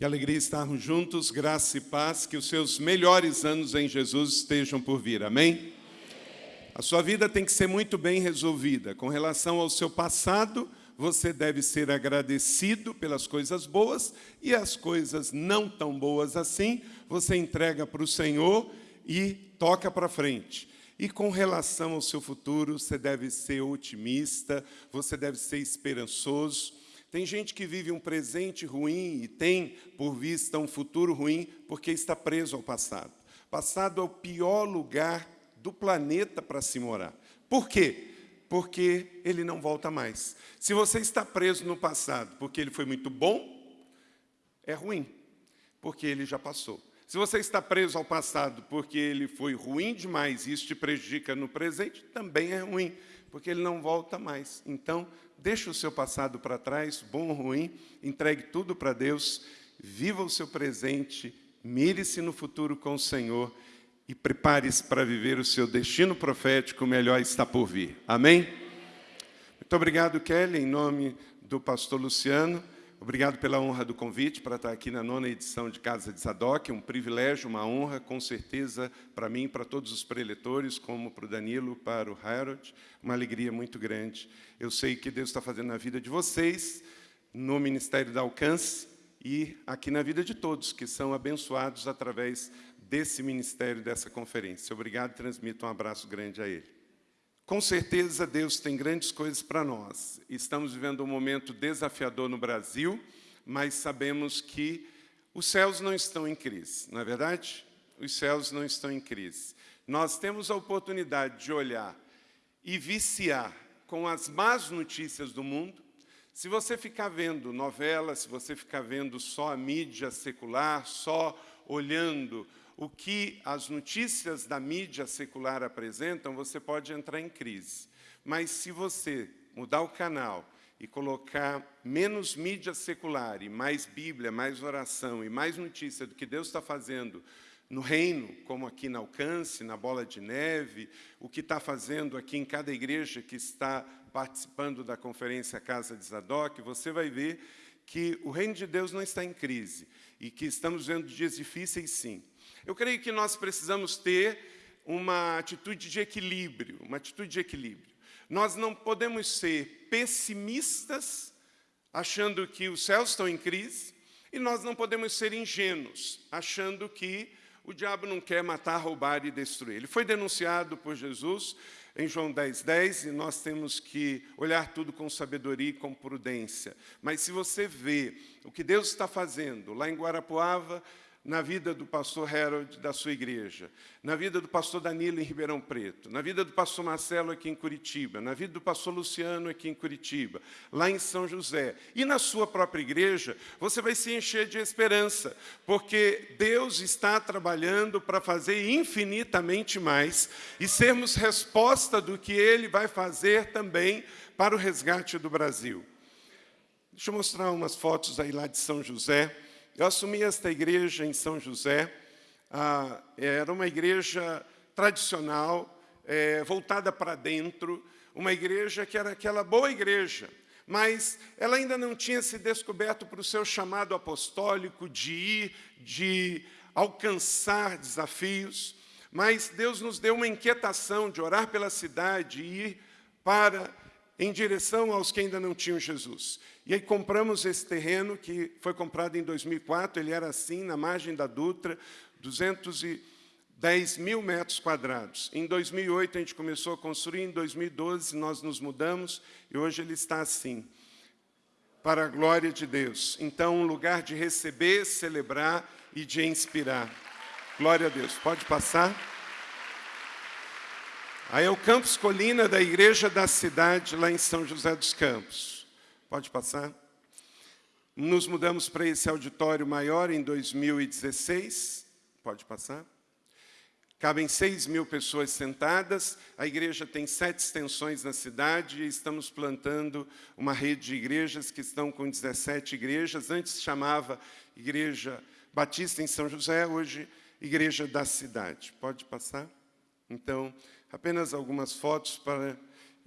Que alegria estarmos juntos, graça e paz, que os seus melhores anos em Jesus estejam por vir. Amém? A sua vida tem que ser muito bem resolvida. Com relação ao seu passado, você deve ser agradecido pelas coisas boas e as coisas não tão boas assim, você entrega para o Senhor e toca para frente. E com relação ao seu futuro, você deve ser otimista, você deve ser esperançoso. Tem gente que vive um presente ruim e tem por vista um futuro ruim porque está preso ao passado. Passado é o pior lugar do planeta para se morar. Por quê? Porque ele não volta mais. Se você está preso no passado porque ele foi muito bom, é ruim, porque ele já passou. Se você está preso ao passado porque ele foi ruim demais e isso te prejudica no presente, também é ruim, porque ele não volta mais. Então, deixe o seu passado para trás, bom ou ruim, entregue tudo para Deus, viva o seu presente, mire-se no futuro com o Senhor e prepare-se para viver o seu destino profético, o melhor está por vir. Amém? Muito obrigado, Kelly, em nome do pastor Luciano. Obrigado pela honra do convite para estar aqui na nona edição de Casa de Zadok. Um privilégio, uma honra, com certeza, para mim, para todos os preletores, como para o Danilo, para o Harold. Uma alegria muito grande. Eu sei que Deus está fazendo na vida de vocês, no Ministério da Alcance e aqui na vida de todos, que são abençoados através desse ministério, dessa conferência. Obrigado e transmito um abraço grande a ele. Com certeza, Deus tem grandes coisas para nós. Estamos vivendo um momento desafiador no Brasil, mas sabemos que os céus não estão em crise, não é verdade? Os céus não estão em crise. Nós temos a oportunidade de olhar e viciar com as más notícias do mundo. Se você ficar vendo novela, se você ficar vendo só a mídia secular, só olhando o que as notícias da mídia secular apresentam, você pode entrar em crise. Mas se você mudar o canal e colocar menos mídia secular e mais Bíblia, mais oração e mais notícia do que Deus está fazendo no reino, como aqui na Alcance, na Bola de Neve, o que está fazendo aqui em cada igreja que está participando da conferência Casa de Zadok, você vai ver que o reino de Deus não está em crise e que estamos vendo dias difíceis, sim. Eu creio que nós precisamos ter uma atitude de equilíbrio, uma atitude de equilíbrio. Nós não podemos ser pessimistas, achando que os céus estão em crise, e nós não podemos ser ingênuos, achando que o diabo não quer matar, roubar e destruir. Ele foi denunciado por Jesus em João 10, 10, e nós temos que olhar tudo com sabedoria e com prudência. Mas se você vê o que Deus está fazendo lá em Guarapuava, na vida do pastor Harold da sua igreja, na vida do pastor Danilo em Ribeirão Preto, na vida do pastor Marcelo aqui em Curitiba, na vida do pastor Luciano aqui em Curitiba, lá em São José, e na sua própria igreja, você vai se encher de esperança, porque Deus está trabalhando para fazer infinitamente mais e sermos resposta do que Ele vai fazer também para o resgate do Brasil. Deixa eu mostrar umas fotos aí lá de São José, eu assumi esta igreja em São José, ah, era uma igreja tradicional, é, voltada para dentro, uma igreja que era aquela boa igreja, mas ela ainda não tinha se descoberto para o seu chamado apostólico de ir, de alcançar desafios, mas Deus nos deu uma inquietação de orar pela cidade e ir para em direção aos que ainda não tinham Jesus. E aí compramos esse terreno, que foi comprado em 2004, ele era assim, na margem da Dutra, 210 mil metros quadrados. Em 2008 a gente começou a construir, em 2012 nós nos mudamos, e hoje ele está assim, para a glória de Deus. Então, um lugar de receber, celebrar e de inspirar. Glória a Deus. Pode passar. Aí é o campus Colina da Igreja da Cidade, lá em São José dos Campos. Pode passar. Nos mudamos para esse auditório maior em 2016. Pode passar. Cabem 6 mil pessoas sentadas, a igreja tem sete extensões na cidade e estamos plantando uma rede de igrejas que estão com 17 igrejas. Antes chamava Igreja Batista em São José, hoje Igreja da Cidade. Pode passar? Então, apenas algumas fotos para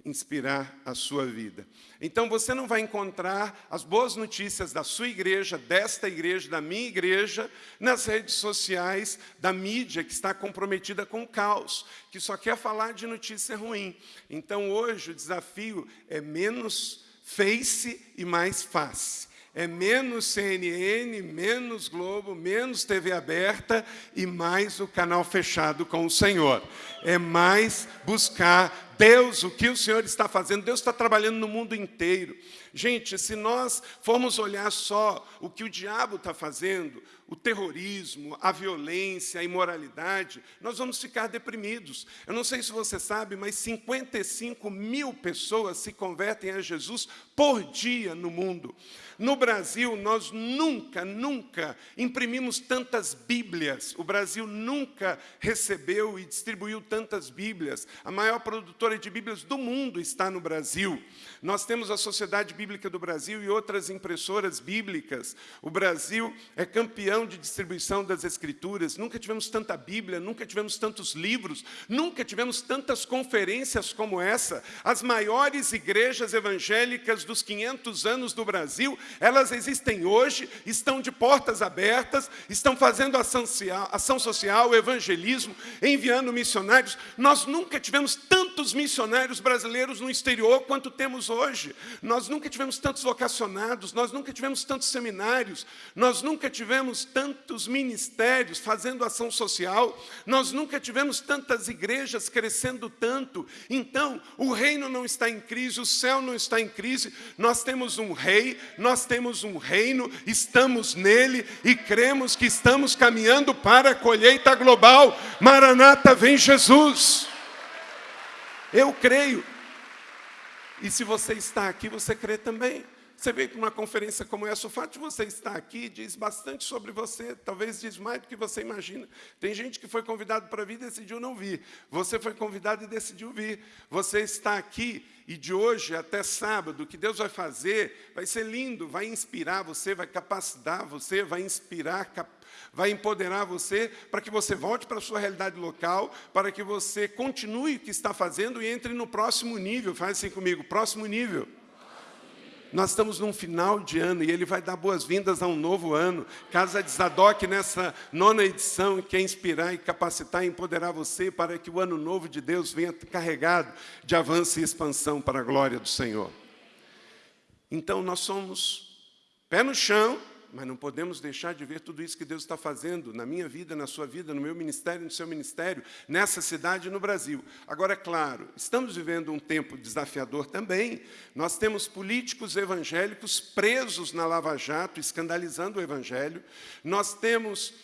inspirar a sua vida. Então você não vai encontrar as boas notícias da sua igreja, desta igreja, da minha igreja, nas redes sociais, da mídia que está comprometida com o caos, que só quer falar de notícia ruim. Então hoje o desafio é menos face e mais face é menos CNN, menos Globo, menos TV aberta e mais o canal fechado com o Senhor. É mais buscar Deus, o que o Senhor está fazendo. Deus está trabalhando no mundo inteiro. Gente, se nós formos olhar só o que o diabo está fazendo, o terrorismo, a violência, a imoralidade, nós vamos ficar deprimidos. Eu não sei se você sabe, mas 55 mil pessoas se convertem a Jesus por dia no mundo. No Brasil, nós nunca, nunca imprimimos tantas Bíblias. O Brasil nunca recebeu e distribuiu tantas Bíblias. A maior produtora de Bíblias do mundo está no Brasil. Nós temos a Sociedade Bíblica do Brasil e outras impressoras bíblicas. O Brasil é campeão de distribuição das Escrituras. Nunca tivemos tanta Bíblia, nunca tivemos tantos livros, nunca tivemos tantas conferências como essa. As maiores igrejas evangélicas dos 500 anos do Brasil, elas existem hoje, estão de portas abertas, estão fazendo ação social, ação social evangelismo, enviando missionários. Nós nunca tivemos tantos missionários brasileiros no exterior quanto temos hoje. Nós nunca tivemos tantos vocacionados, nós nunca tivemos tantos seminários, nós nunca tivemos tantos ministérios fazendo ação social, nós nunca tivemos tantas igrejas crescendo tanto. Então, o reino não está em crise, o céu não está em crise, nós temos um rei, nós temos um reino, estamos nele e cremos que estamos caminhando para a colheita global. Maranata, vem Jesus. Eu creio e se você está aqui, você crê também. Você veio para uma conferência como essa, o fato de você estar aqui diz bastante sobre você, talvez diz mais do que você imagina. Tem gente que foi convidado para vir e decidiu não vir. Você foi convidado e decidiu vir. Você está aqui e de hoje até sábado, o que Deus vai fazer vai ser lindo, vai inspirar você, vai capacitar você, vai inspirar, vai empoderar você para que você volte para a sua realidade local, para que você continue o que está fazendo e entre no próximo nível. Faz assim comigo, próximo nível. Nós estamos num final de ano e ele vai dar boas-vindas a um novo ano. Casa de Zadok, nessa nona edição, quer inspirar e capacitar e empoderar você para que o ano novo de Deus venha carregado de avanço e expansão para a glória do Senhor. Então, nós somos pé no chão, mas não podemos deixar de ver tudo isso que Deus está fazendo na minha vida, na sua vida, no meu ministério, no seu ministério, nessa cidade e no Brasil. Agora, é claro, estamos vivendo um tempo desafiador também. Nós temos políticos evangélicos presos na Lava Jato, escandalizando o Evangelho. Nós temos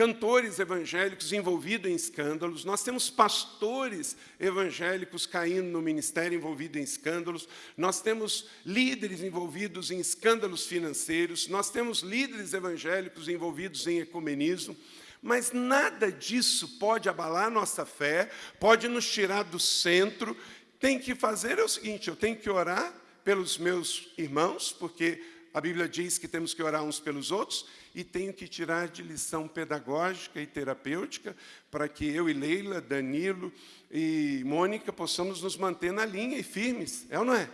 cantores evangélicos envolvidos em escândalos, nós temos pastores evangélicos caindo no ministério envolvido em escândalos, nós temos líderes envolvidos em escândalos financeiros, nós temos líderes evangélicos envolvidos em ecumenismo, mas nada disso pode abalar nossa fé, pode nos tirar do centro. Tem que fazer é o seguinte, eu tenho que orar pelos meus irmãos, porque a Bíblia diz que temos que orar uns pelos outros, e tenho que tirar de lição pedagógica e terapêutica para que eu e Leila, Danilo e Mônica possamos nos manter na linha e firmes, é ou não é?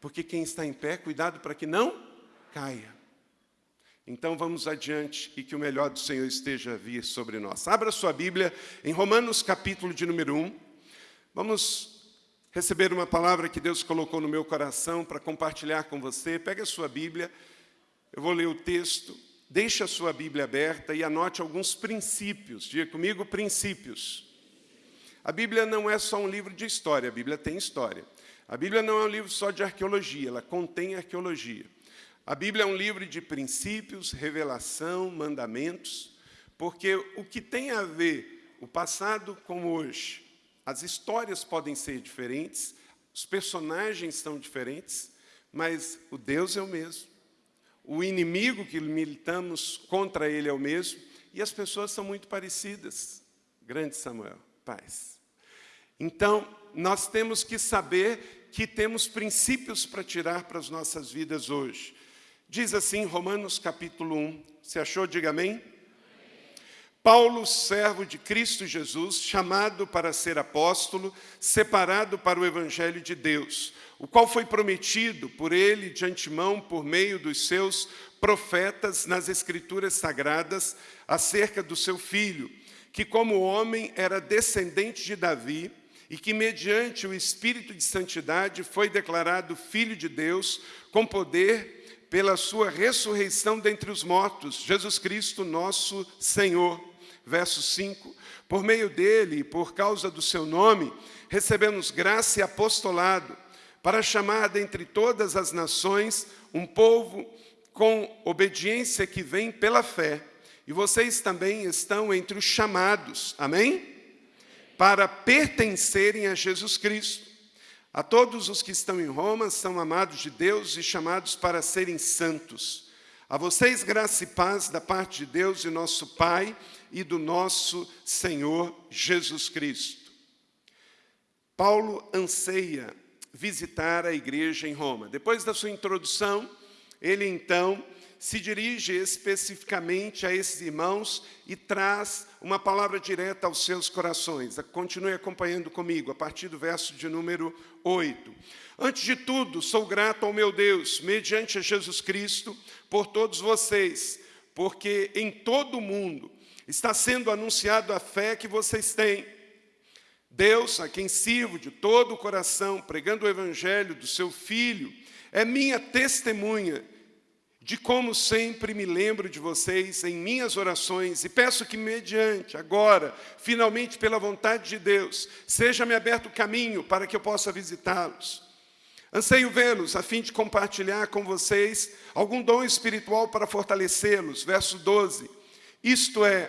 Porque quem está em pé, cuidado para que não caia. Então vamos adiante e que o melhor do Senhor esteja a vir sobre nós. Abra sua Bíblia em Romanos capítulo de número 1. Vamos receber uma palavra que Deus colocou no meu coração para compartilhar com você. Pega a sua Bíblia, eu vou ler o texto Deixe a sua Bíblia aberta e anote alguns princípios. Diga comigo, princípios. A Bíblia não é só um livro de história, a Bíblia tem história. A Bíblia não é um livro só de arqueologia, ela contém arqueologia. A Bíblia é um livro de princípios, revelação, mandamentos, porque o que tem a ver o passado com hoje, as histórias podem ser diferentes, os personagens são diferentes, mas o Deus é o mesmo o inimigo que militamos contra ele é o mesmo, e as pessoas são muito parecidas. Grande Samuel, paz. Então, nós temos que saber que temos princípios para tirar para as nossas vidas hoje. Diz assim Romanos capítulo 1, se achou, diga amém. Paulo, servo de Cristo Jesus, chamado para ser apóstolo, separado para o evangelho de Deus, o qual foi prometido por ele de antemão por meio dos seus profetas nas escrituras sagradas acerca do seu filho, que como homem era descendente de Davi e que mediante o espírito de santidade foi declarado filho de Deus com poder pela sua ressurreição dentre os mortos, Jesus Cristo, nosso Senhor. Verso 5, por meio dele e por causa do seu nome, recebemos graça e apostolado, para chamar dentre todas as nações um povo com obediência que vem pela fé. E vocês também estão entre os chamados, amém? Para pertencerem a Jesus Cristo. A todos os que estão em Roma são amados de Deus e chamados para serem santos. A vocês graça e paz da parte de Deus e nosso Pai e do nosso Senhor Jesus Cristo. Paulo anseia visitar a igreja em Roma. Depois da sua introdução, ele então se dirige especificamente a esses irmãos e traz uma palavra direta aos seus corações. Continue acompanhando comigo, a partir do verso de número 8. Antes de tudo, sou grato ao meu Deus, mediante a Jesus Cristo, por todos vocês, porque em todo o mundo está sendo anunciado a fé que vocês têm. Deus, a quem sirvo de todo o coração, pregando o evangelho do seu Filho, é minha testemunha de como sempre me lembro de vocês em minhas orações e peço que, mediante, agora, finalmente pela vontade de Deus, seja-me aberto o caminho para que eu possa visitá-los. Anseio vê-los a fim de compartilhar com vocês algum dom espiritual para fortalecê-los. Verso 12. Isto é,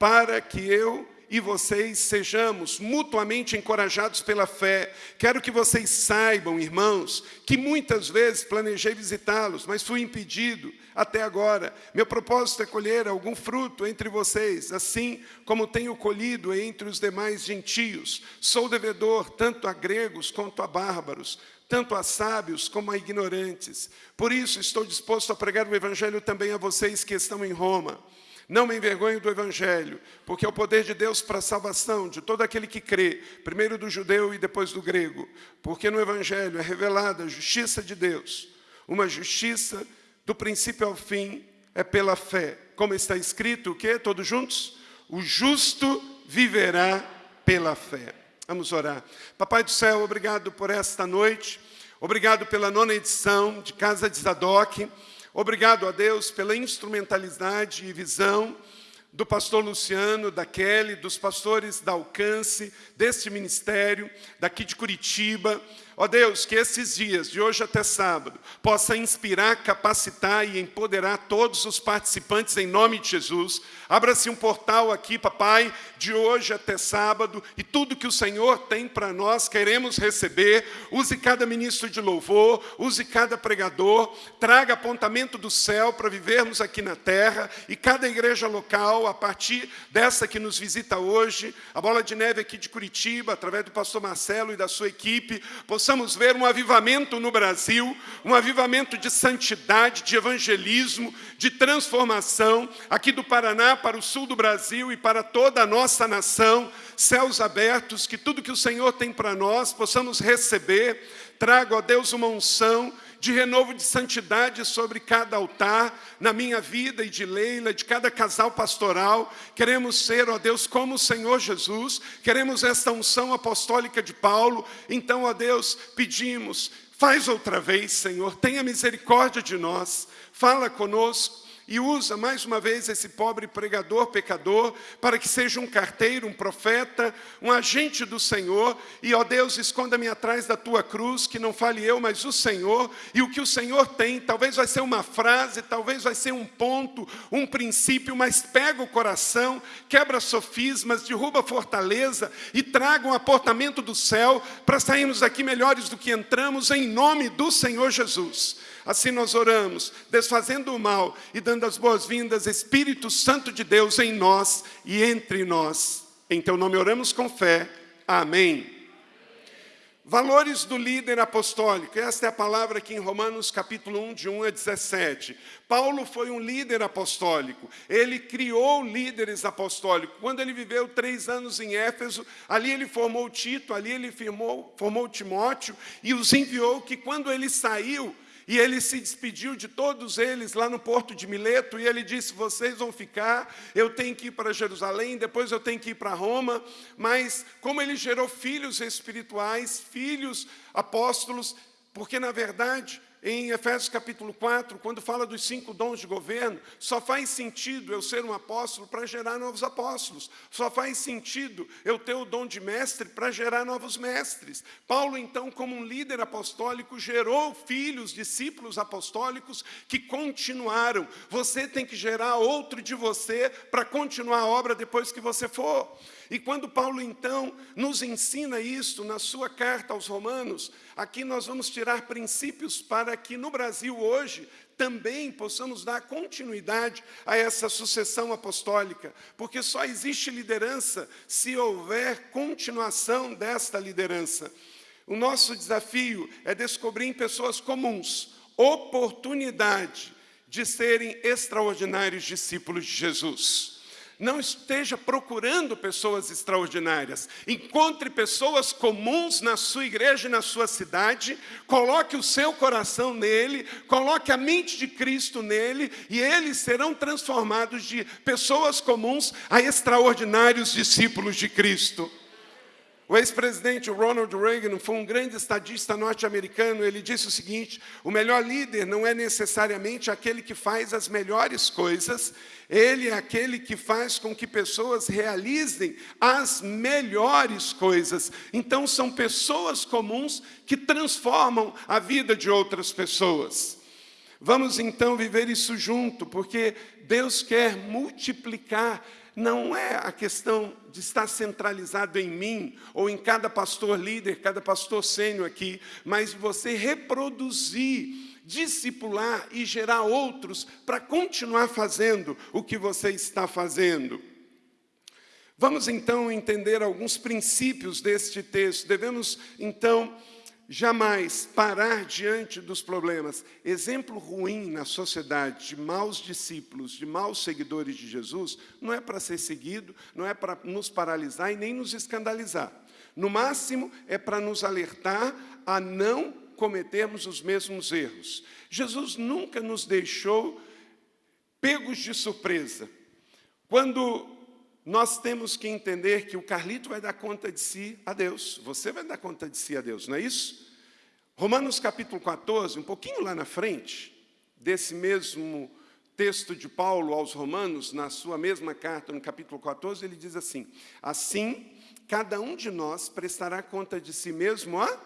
para que eu e vocês sejamos mutuamente encorajados pela fé. Quero que vocês saibam, irmãos, que muitas vezes planejei visitá-los, mas fui impedido até agora. Meu propósito é colher algum fruto entre vocês, assim como tenho colhido entre os demais gentios. Sou devedor tanto a gregos quanto a bárbaros, tanto a sábios como a ignorantes. Por isso estou disposto a pregar o evangelho também a vocês que estão em Roma. Não me envergonho do Evangelho, porque é o poder de Deus para a salvação de todo aquele que crê, primeiro do judeu e depois do grego. Porque no Evangelho é revelada a justiça de Deus, uma justiça do princípio ao fim, é pela fé. Como está escrito, o quê? Todos juntos? O justo viverá pela fé. Vamos orar. Papai do céu, obrigado por esta noite. Obrigado pela nona edição de Casa de Zadok. Obrigado a Deus pela instrumentalidade e visão do pastor Luciano, da Kelly, dos pastores da Alcance, deste ministério, daqui de Curitiba, Ó Deus, que esses dias, de hoje até sábado, possa inspirar, capacitar e empoderar todos os participantes em nome de Jesus. Abra-se um portal aqui, papai, de hoje até sábado, e tudo que o Senhor tem para nós, queremos receber. Use cada ministro de louvor, use cada pregador, traga apontamento do céu para vivermos aqui na terra, e cada igreja local, a partir dessa que nos visita hoje, a Bola de Neve aqui de Curitiba, através do pastor Marcelo e da sua equipe, possamos possamos ver um avivamento no Brasil, um avivamento de santidade, de evangelismo, de transformação, aqui do Paraná para o sul do Brasil e para toda a nossa nação, céus abertos, que tudo que o Senhor tem para nós possamos receber. Trago a Deus uma unção de renovo de santidade sobre cada altar, na minha vida e de Leila, de cada casal pastoral. Queremos ser, ó Deus, como o Senhor Jesus, queremos esta unção apostólica de Paulo. Então, ó Deus, pedimos, faz outra vez, Senhor, tenha misericórdia de nós, fala conosco e usa mais uma vez esse pobre pregador, pecador, para que seja um carteiro, um profeta, um agente do Senhor. E, ó Deus, esconda-me atrás da tua cruz, que não fale eu, mas o Senhor. E o que o Senhor tem, talvez vai ser uma frase, talvez vai ser um ponto, um princípio, mas pega o coração, quebra sofismas, derruba fortaleza e traga um aportamento do céu para sairmos daqui melhores do que entramos, em nome do Senhor Jesus. Assim nós oramos, desfazendo o mal e dando as boas-vindas, Espírito Santo de Deus em nós e entre nós. Em teu nome oramos com fé. Amém. Valores do líder apostólico, esta é a palavra aqui em Romanos capítulo 1, de 1 a 17. Paulo foi um líder apostólico, ele criou líderes apostólicos. Quando ele viveu três anos em Éfeso, ali ele formou Tito, ali ele firmou, formou Timóteo e os enviou que quando ele saiu, e ele se despediu de todos eles lá no porto de Mileto, e ele disse: Vocês vão ficar, eu tenho que ir para Jerusalém, depois eu tenho que ir para Roma. Mas, como ele gerou filhos espirituais, filhos apóstolos, porque na verdade em Efésios capítulo 4, quando fala dos cinco dons de governo, só faz sentido eu ser um apóstolo para gerar novos apóstolos. Só faz sentido eu ter o dom de mestre para gerar novos mestres. Paulo, então, como um líder apostólico, gerou filhos, discípulos apostólicos que continuaram. Você tem que gerar outro de você para continuar a obra depois que você for. E quando Paulo, então, nos ensina isso na sua carta aos Romanos, aqui nós vamos tirar princípios para que no Brasil hoje também possamos dar continuidade a essa sucessão apostólica, porque só existe liderança se houver continuação desta liderança. O nosso desafio é descobrir em pessoas comuns oportunidade de serem extraordinários discípulos de Jesus não esteja procurando pessoas extraordinárias. Encontre pessoas comuns na sua igreja e na sua cidade, coloque o seu coração nele, coloque a mente de Cristo nele, e eles serão transformados de pessoas comuns a extraordinários discípulos de Cristo. O ex-presidente Ronald Reagan foi um grande estadista norte-americano. Ele disse o seguinte: o melhor líder não é necessariamente aquele que faz as melhores coisas, ele é aquele que faz com que pessoas realizem as melhores coisas. Então, são pessoas comuns que transformam a vida de outras pessoas. Vamos então viver isso junto, porque Deus quer multiplicar não é a questão de estar centralizado em mim, ou em cada pastor líder, cada pastor sênior aqui, mas você reproduzir, discipular e gerar outros para continuar fazendo o que você está fazendo. Vamos então entender alguns princípios deste texto. Devemos então jamais parar diante dos problemas. Exemplo ruim na sociedade de maus discípulos, de maus seguidores de Jesus, não é para ser seguido, não é para nos paralisar e nem nos escandalizar. No máximo, é para nos alertar a não cometermos os mesmos erros. Jesus nunca nos deixou pegos de surpresa. Quando nós temos que entender que o Carlito vai dar conta de si a Deus. Você vai dar conta de si a Deus, não é isso? Romanos capítulo 14, um pouquinho lá na frente, desse mesmo texto de Paulo aos Romanos, na sua mesma carta, no capítulo 14, ele diz assim: Assim, cada um de nós prestará conta de si mesmo a.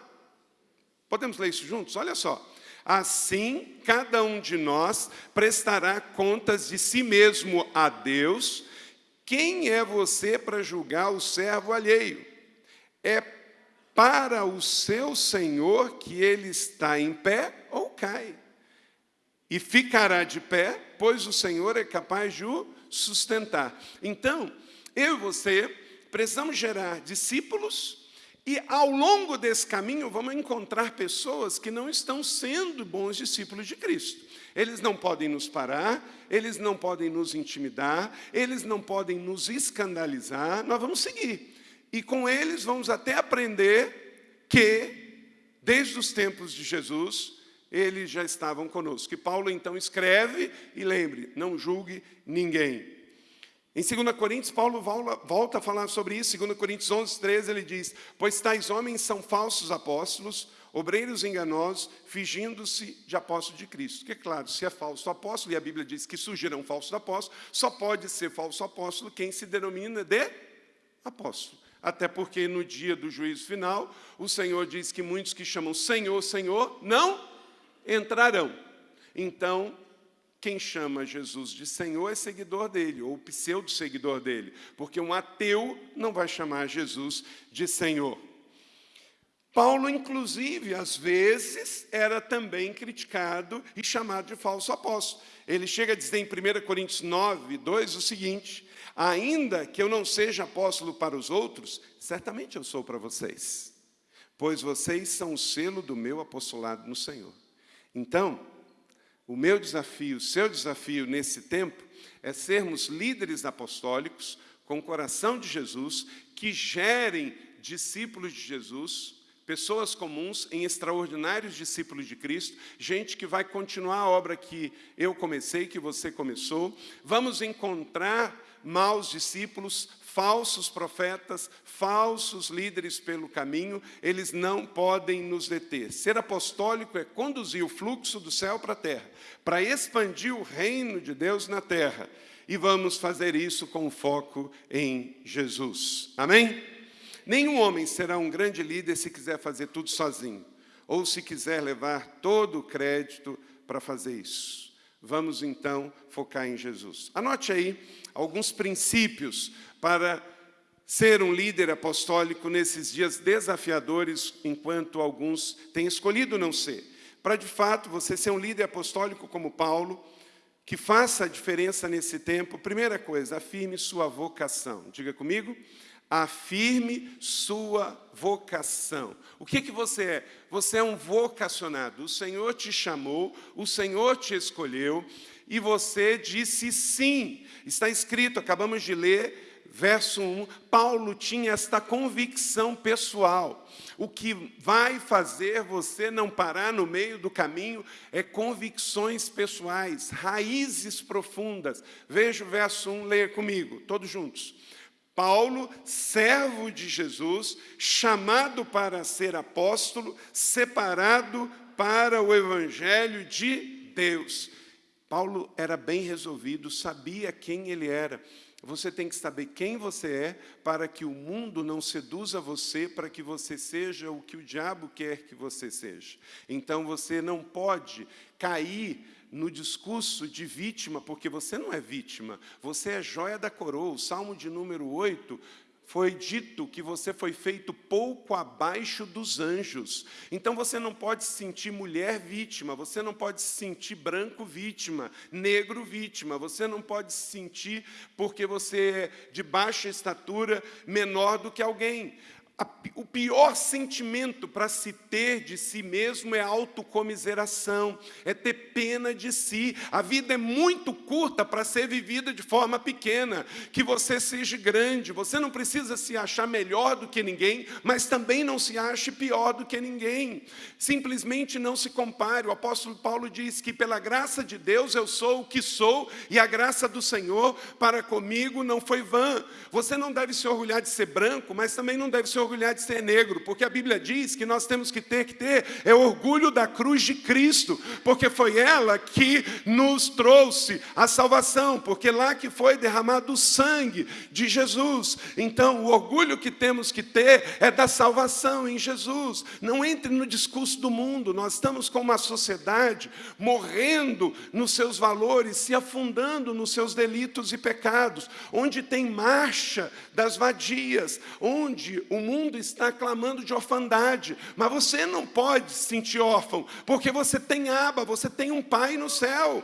Podemos ler isso juntos? Olha só. Assim, cada um de nós prestará contas de si mesmo a Deus, quem é você para julgar o servo alheio? É para o seu senhor que ele está em pé ou cai. E ficará de pé, pois o Senhor é capaz de o sustentar. Então, eu e você precisamos gerar discípulos e ao longo desse caminho vamos encontrar pessoas que não estão sendo bons discípulos de Cristo. Eles não podem nos parar, eles não podem nos intimidar, eles não podem nos escandalizar, nós vamos seguir. E com eles vamos até aprender que, desde os tempos de Jesus, eles já estavam conosco. E Paulo então escreve e lembre, não julgue ninguém. Em 2 Coríntios, Paulo volta a falar sobre isso. 2 Coríntios 11, 13, ele diz: Pois tais homens são falsos apóstolos, obreiros enganosos, fingindo-se de apóstolo de Cristo. Que é claro, se é falso apóstolo, e a Bíblia diz que surgirão falsos apóstolos, só pode ser falso apóstolo quem se denomina de apóstolo. Até porque no dia do juízo final, o Senhor diz que muitos que chamam Senhor, Senhor, não entrarão. Então, quem chama Jesus de Senhor é seguidor dele, ou pseudo-seguidor dele, porque um ateu não vai chamar Jesus de Senhor. Paulo, inclusive, às vezes, era também criticado e chamado de falso apóstolo. Ele chega a dizer em 1 Coríntios 9, 2 o seguinte: Ainda que eu não seja apóstolo para os outros, certamente eu sou para vocês. pois vocês são o selo do meu apostolado no Senhor. Então, o meu desafio, o seu desafio nesse tempo, é sermos líderes apostólicos com o coração de Jesus, que gerem discípulos de Jesus, pessoas comuns em extraordinários discípulos de Cristo, gente que vai continuar a obra que eu comecei, que você começou. Vamos encontrar maus discípulos, falsos profetas, falsos líderes pelo caminho, eles não podem nos deter. Ser apostólico é conduzir o fluxo do céu para a terra, para expandir o reino de Deus na terra. E vamos fazer isso com foco em Jesus. Amém? Nenhum homem será um grande líder se quiser fazer tudo sozinho, ou se quiser levar todo o crédito para fazer isso. Vamos então focar em Jesus. Anote aí alguns princípios para ser um líder apostólico nesses dias desafiadores, enquanto alguns têm escolhido não ser. Para, de fato, você ser um líder apostólico como Paulo, que faça a diferença nesse tempo, primeira coisa, afirme sua vocação. Diga comigo, afirme sua vocação. O que, que você é? Você é um vocacionado. O Senhor te chamou, o Senhor te escolheu, e você disse sim. Está escrito, acabamos de ler, verso 1, Paulo tinha esta convicção pessoal. O que vai fazer você não parar no meio do caminho é convicções pessoais, raízes profundas. Veja o verso 1, leia comigo, todos juntos. Paulo, servo de Jesus, chamado para ser apóstolo, separado para o evangelho de Deus. Paulo era bem resolvido, sabia quem ele era. Você tem que saber quem você é para que o mundo não seduza você, para que você seja o que o diabo quer que você seja. Então você não pode cair no discurso de vítima, porque você não é vítima, você é joia da coroa. O Salmo de número 8 foi dito que você foi feito pouco abaixo dos anjos. Então você não pode se sentir mulher vítima, você não pode se sentir branco vítima, negro vítima, você não pode se sentir porque você é de baixa estatura menor do que alguém o pior sentimento para se ter de si mesmo é autocomiseração, é ter pena de si. A vida é muito curta para ser vivida de forma pequena, que você seja grande. Você não precisa se achar melhor do que ninguém, mas também não se ache pior do que ninguém. Simplesmente não se compare. O apóstolo Paulo diz que pela graça de Deus eu sou o que sou e a graça do Senhor para comigo não foi vã. Você não deve se orgulhar de ser branco, mas também não deve se orgulhar de ser negro, porque a Bíblia diz que nós temos que ter que ter é orgulho da cruz de Cristo, porque foi ela que nos trouxe a salvação, porque lá que foi derramado o sangue de Jesus. Então, o orgulho que temos que ter é da salvação em Jesus. Não entre no discurso do mundo. Nós estamos com uma sociedade morrendo nos seus valores, se afundando nos seus delitos e pecados, onde tem marcha das vadias, onde o mundo mundo está clamando de orfandade, mas você não pode se sentir órfão, porque você tem aba, você tem um pai no céu.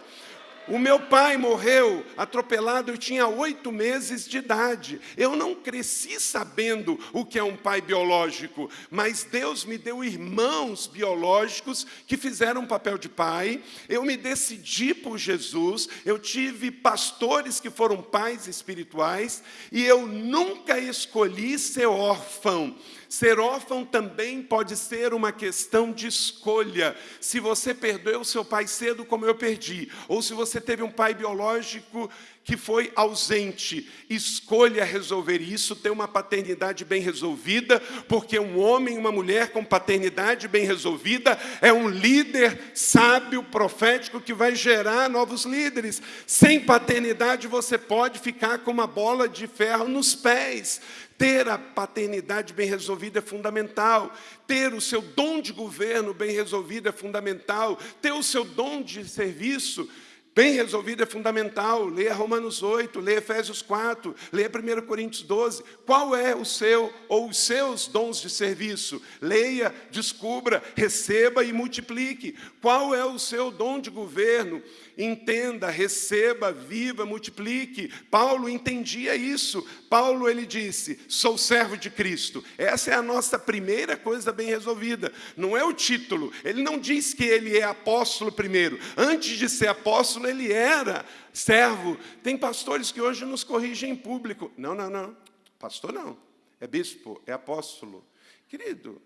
O meu pai morreu atropelado, eu tinha oito meses de idade. Eu não cresci sabendo o que é um pai biológico, mas Deus me deu irmãos biológicos que fizeram um papel de pai. Eu me decidi por Jesus, eu tive pastores que foram pais espirituais, e eu nunca escolhi ser órfão. Ser órfão também pode ser uma questão de escolha. Se você perdeu seu pai cedo, como eu perdi, ou se você teve um pai biológico que foi ausente, escolha resolver isso, ter uma paternidade bem resolvida, porque um homem e uma mulher com paternidade bem resolvida é um líder sábio, profético, que vai gerar novos líderes. Sem paternidade, você pode ficar com uma bola de ferro nos pés. Ter a paternidade bem resolvida é fundamental. Ter o seu dom de governo bem resolvido é fundamental. Ter o seu dom de serviço Bem resolvido é fundamental. Leia Romanos 8, leia Efésios 4, leia 1 Coríntios 12. Qual é o seu ou os seus dons de serviço? Leia, descubra, receba e multiplique. Qual é o seu dom de governo? entenda, receba, viva, multiplique. Paulo entendia isso. Paulo ele disse: "Sou servo de Cristo". Essa é a nossa primeira coisa bem resolvida. Não é o título. Ele não diz que ele é apóstolo primeiro. Antes de ser apóstolo, ele era servo. Tem pastores que hoje nos corrigem em público. Não, não, não. Pastor não. É bispo, é apóstolo. Querido,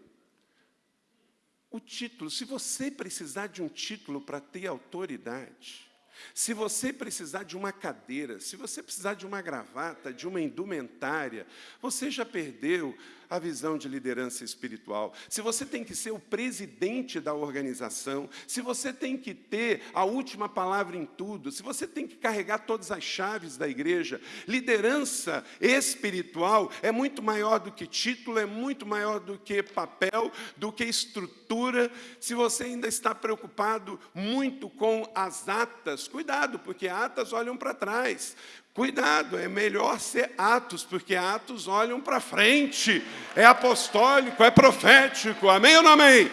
o título, se você precisar de um título para ter autoridade, se você precisar de uma cadeira, se você precisar de uma gravata, de uma indumentária, você já perdeu a visão de liderança espiritual. Se você tem que ser o presidente da organização, se você tem que ter a última palavra em tudo, se você tem que carregar todas as chaves da igreja, liderança espiritual é muito maior do que título, é muito maior do que papel, do que estrutura. Se você ainda está preocupado muito com as atas, cuidado, porque atas olham para trás. Cuidado, é melhor ser Atos, porque Atos olham para frente, é apostólico, é profético, amém ou não amém?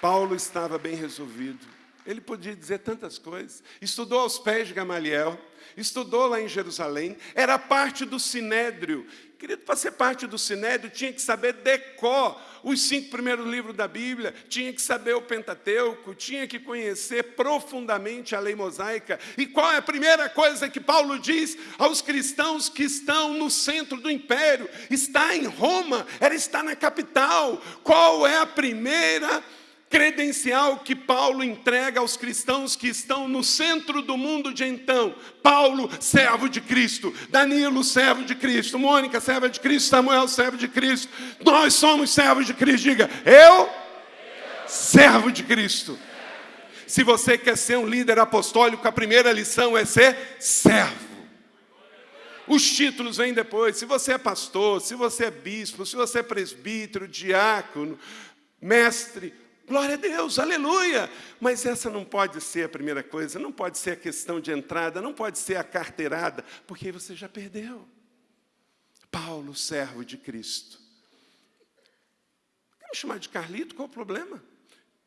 Paulo estava bem resolvido, ele podia dizer tantas coisas, estudou aos pés de Gamaliel, estudou lá em Jerusalém, era parte do Sinédrio. Querido, para ser parte do Sinédrio, tinha que saber decor os cinco primeiros livros da Bíblia, tinha que saber o Pentateuco, tinha que conhecer profundamente a lei mosaica. E qual é a primeira coisa que Paulo diz aos cristãos que estão no centro do império? Está em Roma, era estar na capital. Qual é a primeira coisa? Credencial que Paulo entrega aos cristãos que estão no centro do mundo de então. Paulo, servo de Cristo. Danilo, servo de Cristo. Mônica, serva de Cristo. Samuel, servo de Cristo. Nós somos servos de Cristo. Diga, eu, servo de Cristo. Se você quer ser um líder apostólico, a primeira lição é ser servo. Os títulos vêm depois. Se você é pastor, se você é bispo, se você é presbítero, diácono, mestre, Glória a Deus, aleluia! Mas essa não pode ser a primeira coisa, não pode ser a questão de entrada, não pode ser a carteirada, porque você já perdeu. Paulo, servo de Cristo. Quer me chamar de Carlito? Qual o problema?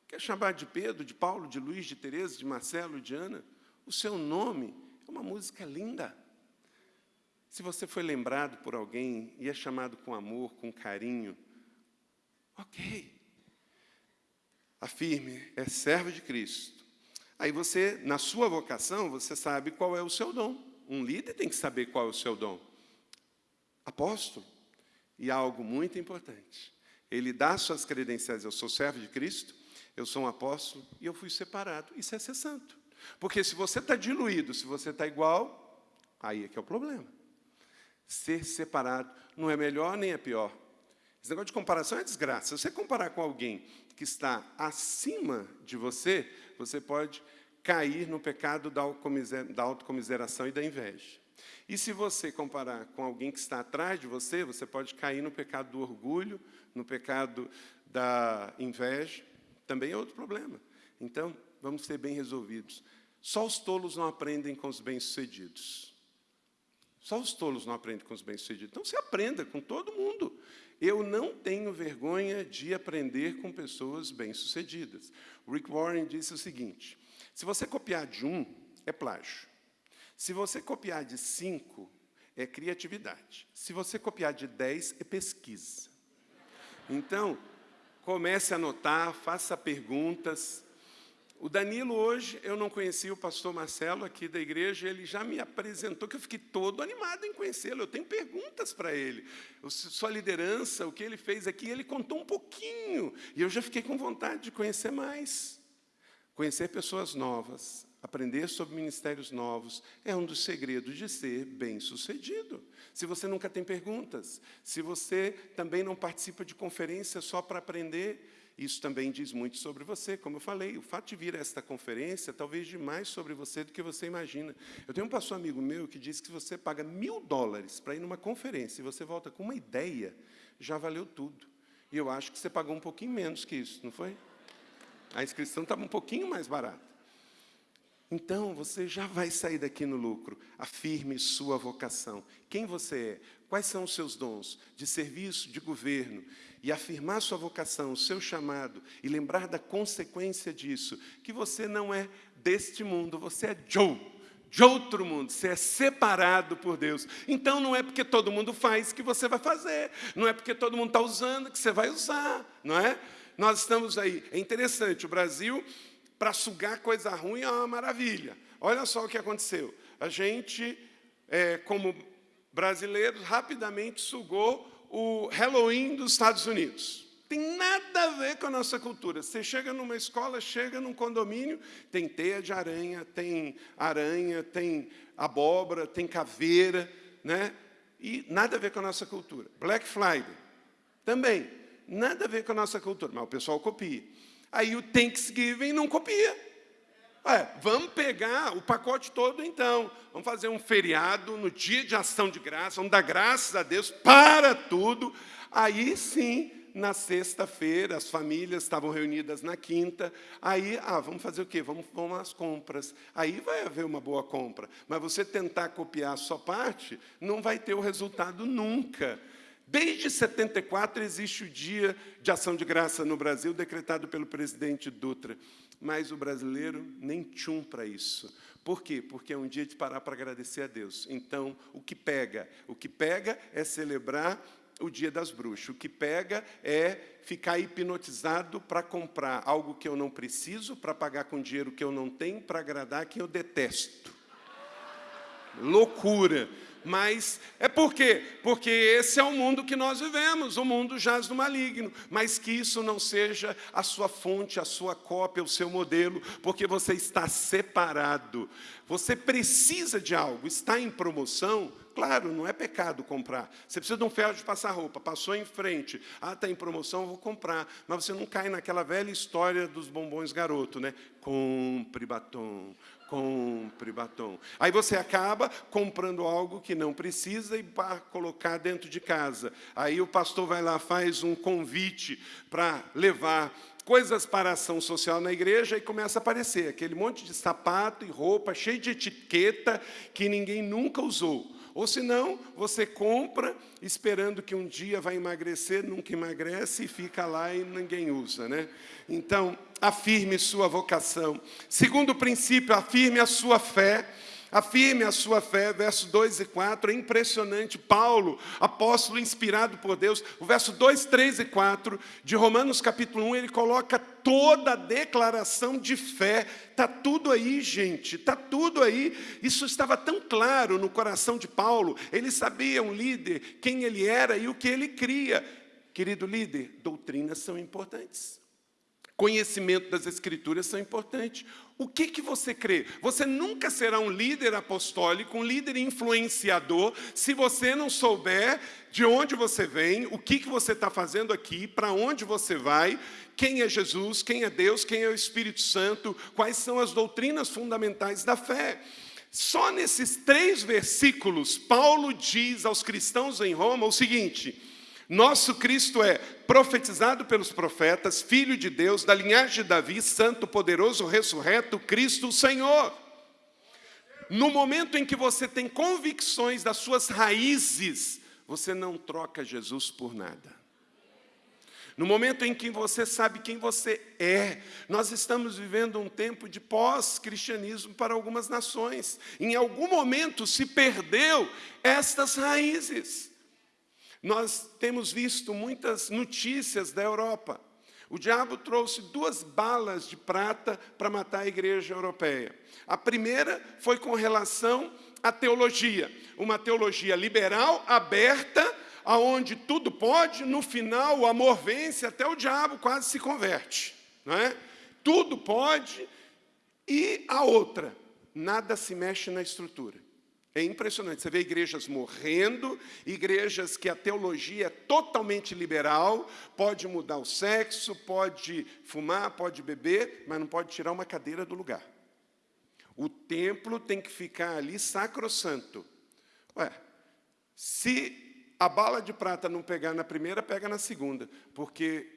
Quer chamar de Pedro, de Paulo, de Luiz, de Tereza, de Marcelo, de Ana? O seu nome é uma música linda. Se você foi lembrado por alguém e é chamado com amor, com carinho, ok afirme, é servo de Cristo. Aí você, na sua vocação, você sabe qual é o seu dom. Um líder tem que saber qual é o seu dom. Apóstolo. E algo muito importante. Ele dá suas credenciais. Eu sou servo de Cristo, eu sou um apóstolo e eu fui separado. Isso é ser santo. Porque se você está diluído, se você está igual, aí é que é o problema. Ser separado não é melhor nem é pior. Esse negócio de comparação é desgraça. Se você comparar com alguém que está acima de você, você pode cair no pecado da autocomiseração e da inveja. E se você comparar com alguém que está atrás de você, você pode cair no pecado do orgulho, no pecado da inveja, também é outro problema. Então, vamos ser bem resolvidos. Só os tolos não aprendem com os bem-sucedidos. Só os tolos não aprendem com os bem-sucedidos. Então, se aprenda com todo mundo. Eu não tenho vergonha de aprender com pessoas bem-sucedidas. Rick Warren disse o seguinte, se você copiar de um, é plágio. Se você copiar de cinco, é criatividade. Se você copiar de dez, é pesquisa. Então, comece a anotar, faça perguntas, o Danilo hoje, eu não conhecia o pastor Marcelo aqui da igreja, ele já me apresentou, que eu fiquei todo animado em conhecê-lo. Eu tenho perguntas para ele. Sua liderança, o que ele fez aqui, ele contou um pouquinho. E eu já fiquei com vontade de conhecer mais. Conhecer pessoas novas, aprender sobre ministérios novos, é um dos segredos de ser bem-sucedido. Se você nunca tem perguntas, se você também não participa de conferências só para aprender, isso também diz muito sobre você, como eu falei, o fato de vir a esta conferência talvez diz mais sobre você do que você imagina. Eu tenho um pastor amigo meu que diz que se você paga mil dólares para ir numa conferência e você volta com uma ideia, já valeu tudo. E eu acho que você pagou um pouquinho menos que isso, não foi? A inscrição estava um pouquinho mais barata. Então você já vai sair daqui no lucro. Afirme sua vocação. Quem você é? Quais são os seus dons de serviço, de governo? E afirmar sua vocação, o seu chamado, e lembrar da consequência disso, que você não é deste mundo, você é Joe, de outro mundo, você é separado por Deus. Então não é porque todo mundo faz que você vai fazer, não é porque todo mundo está usando que você vai usar, não é? Nós estamos aí, é interessante, o Brasil, para sugar coisa ruim é uma maravilha. Olha só o que aconteceu. A gente, é, como brasileiros, rapidamente sugou o Halloween dos Estados Unidos. Tem nada a ver com a nossa cultura. Você chega numa escola, chega num condomínio, tem teia de aranha, tem aranha, tem abóbora, tem caveira, né? E nada a ver com a nossa cultura. Black Friday, também, nada a ver com a nossa cultura, mas o pessoal copia. Aí o Thanksgiving não copia. Ué, vamos pegar o pacote todo então. Vamos fazer um feriado no dia de ação de graça, vamos dar graças a Deus para tudo. Aí sim, na sexta-feira, as famílias estavam reunidas na quinta. Aí, ah, vamos fazer o quê? Vamos, vamos às compras. Aí vai haver uma boa compra. Mas você tentar copiar a sua parte, não vai ter o resultado nunca. Desde 74 existe o Dia de Ação de Graça no Brasil, decretado pelo presidente Dutra. Mas o brasileiro nem tchum para isso. Por quê? Porque é um dia de parar para agradecer a Deus. Então, o que pega? O que pega é celebrar o dia das bruxas. O que pega é ficar hipnotizado para comprar algo que eu não preciso, para pagar com dinheiro que eu não tenho, para agradar quem eu detesto. Loucura. Mas é por quê? Porque esse é o mundo que nós vivemos, o mundo jaz do maligno. Mas que isso não seja a sua fonte, a sua cópia, o seu modelo, porque você está separado. Você precisa de algo, está em promoção, Claro, não é pecado comprar. Você precisa de um ferro de passar roupa, passou em frente. Ah, está em promoção, vou comprar. Mas você não cai naquela velha história dos bombons garoto, né? Compre batom, compre batom. Aí você acaba comprando algo que não precisa e para colocar dentro de casa. Aí o pastor vai lá, faz um convite para levar coisas para ação social na igreja e começa a aparecer aquele monte de sapato e roupa cheio de etiqueta que ninguém nunca usou. Ou senão, você compra esperando que um dia vai emagrecer, nunca emagrece e fica lá e ninguém usa. Né? Então, afirme sua vocação. Segundo princípio, afirme a sua fé. Afirme a sua fé, verso 2 e 4, é impressionante. Paulo, apóstolo inspirado por Deus, o verso 2, 3 e 4 de Romanos capítulo 1, ele coloca toda a declaração de fé. Está tudo aí, gente, está tudo aí. Isso estava tão claro no coração de Paulo. Ele sabia, um líder, quem ele era e o que ele cria. Querido líder, doutrinas são importantes. Conhecimento das Escrituras são importantes. O que, que você crê? Você nunca será um líder apostólico, um líder influenciador, se você não souber de onde você vem, o que, que você está fazendo aqui, para onde você vai, quem é Jesus, quem é Deus, quem é o Espírito Santo, quais são as doutrinas fundamentais da fé. Só nesses três versículos, Paulo diz aos cristãos em Roma o seguinte nosso Cristo é profetizado pelos profetas, filho de Deus, da linhagem de Davi, santo, poderoso, ressurreto, Cristo, o Senhor. No momento em que você tem convicções das suas raízes, você não troca Jesus por nada. No momento em que você sabe quem você é, nós estamos vivendo um tempo de pós-cristianismo para algumas nações. Em algum momento se perdeu estas raízes. Nós temos visto muitas notícias da Europa. O diabo trouxe duas balas de prata para matar a igreja europeia. A primeira foi com relação à teologia, uma teologia liberal, aberta, aonde tudo pode, no final o amor vence, até o diabo quase se converte. Não é? Tudo pode, e a outra, nada se mexe na estrutura. É impressionante, você vê igrejas morrendo, igrejas que a teologia é totalmente liberal, pode mudar o sexo, pode fumar, pode beber, mas não pode tirar uma cadeira do lugar. O templo tem que ficar ali sacrossanto. Ué, se a bala de prata não pegar na primeira, pega na segunda, porque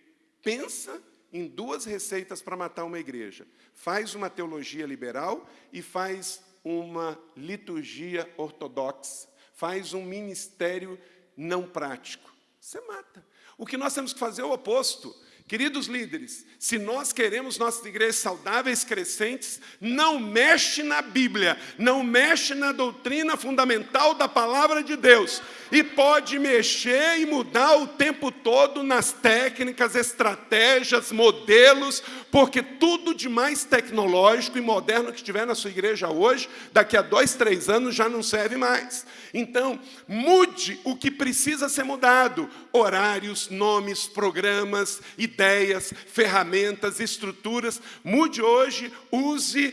pensa em duas receitas para matar uma igreja. Faz uma teologia liberal e faz uma liturgia ortodoxa. Faz um ministério não prático. Você mata. O que nós temos que fazer é o oposto. Queridos líderes, se nós queremos nossas igrejas saudáveis, crescentes, não mexe na Bíblia, não mexe na doutrina fundamental da palavra de Deus. E pode mexer e mudar o tempo todo nas técnicas, estratégias, modelos, porque tudo de mais tecnológico e moderno que tiver na sua igreja hoje, daqui a dois, três anos já não serve mais. Então, mude o que precisa ser mudado: horários, nomes, programas, ideias, ferramentas, estruturas. Mude hoje, use.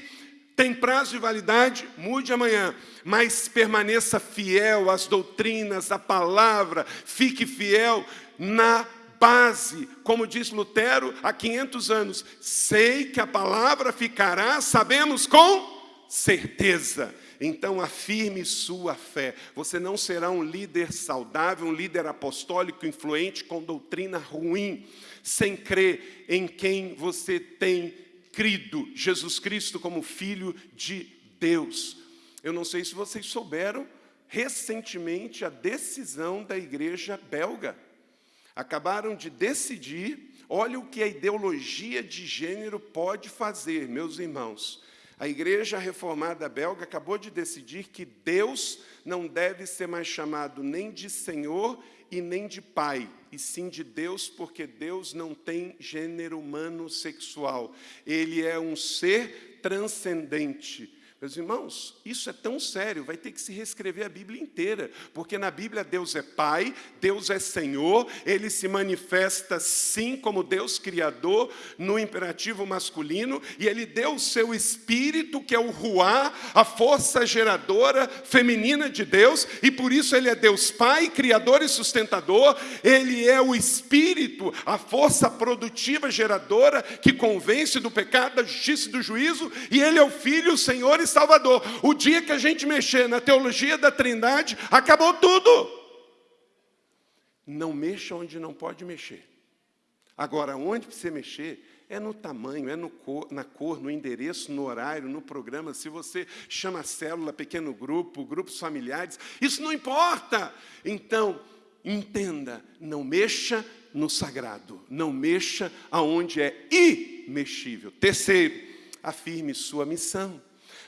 Tem prazo de validade? Mude amanhã, mas permaneça fiel às doutrinas, à palavra, fique fiel na base, como diz Lutero há 500 anos. Sei que a palavra ficará, sabemos com certeza. Então afirme sua fé. Você não será um líder saudável, um líder apostólico influente com doutrina ruim, sem crer em quem você tem crido, Jesus Cristo como Filho de Deus. Eu não sei se vocês souberam recentemente a decisão da igreja belga. Acabaram de decidir, olha o que a ideologia de gênero pode fazer, meus irmãos. A igreja reformada belga acabou de decidir que Deus não deve ser mais chamado nem de Senhor e nem de Pai, e sim de Deus, porque Deus não tem gênero humano sexual. Ele é um ser transcendente. Meus irmãos, isso é tão sério, vai ter que se reescrever a Bíblia inteira, porque na Bíblia Deus é Pai, Deus é Senhor, Ele se manifesta sim como Deus Criador, no imperativo masculino, e Ele deu o seu Espírito, que é o Ruá, a força geradora feminina de Deus, e por isso Ele é Deus Pai, Criador e sustentador, Ele é o Espírito, a força produtiva geradora, que convence do pecado, da justiça e do juízo, e Ele é o Filho, o Senhor e Salvador. O dia que a gente mexer na teologia da Trindade, acabou tudo. Não mexa onde não pode mexer. Agora, onde você mexer é no tamanho, é no cor, na cor, no endereço, no horário, no programa. Se você chama célula, pequeno grupo, grupos familiares, isso não importa. Então, entenda, não mexa no sagrado, não mexa aonde é imexível. Terceiro, afirme sua missão.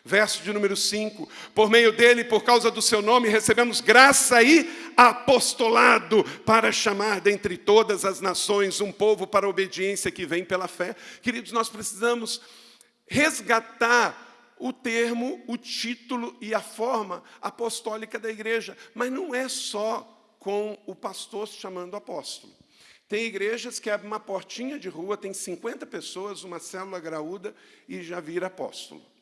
Verso de número 5: Por meio dele, por causa do seu nome, recebemos graça e apostolado para chamar dentre todas as nações um povo para a obediência que vem pela fé. Queridos, nós precisamos resgatar o termo, o título e a forma apostólica da igreja, mas não é só com o pastor se chamando apóstolo. Tem igrejas que abrem uma portinha de rua, tem 50 pessoas, uma célula graúda e já vira apóstolo.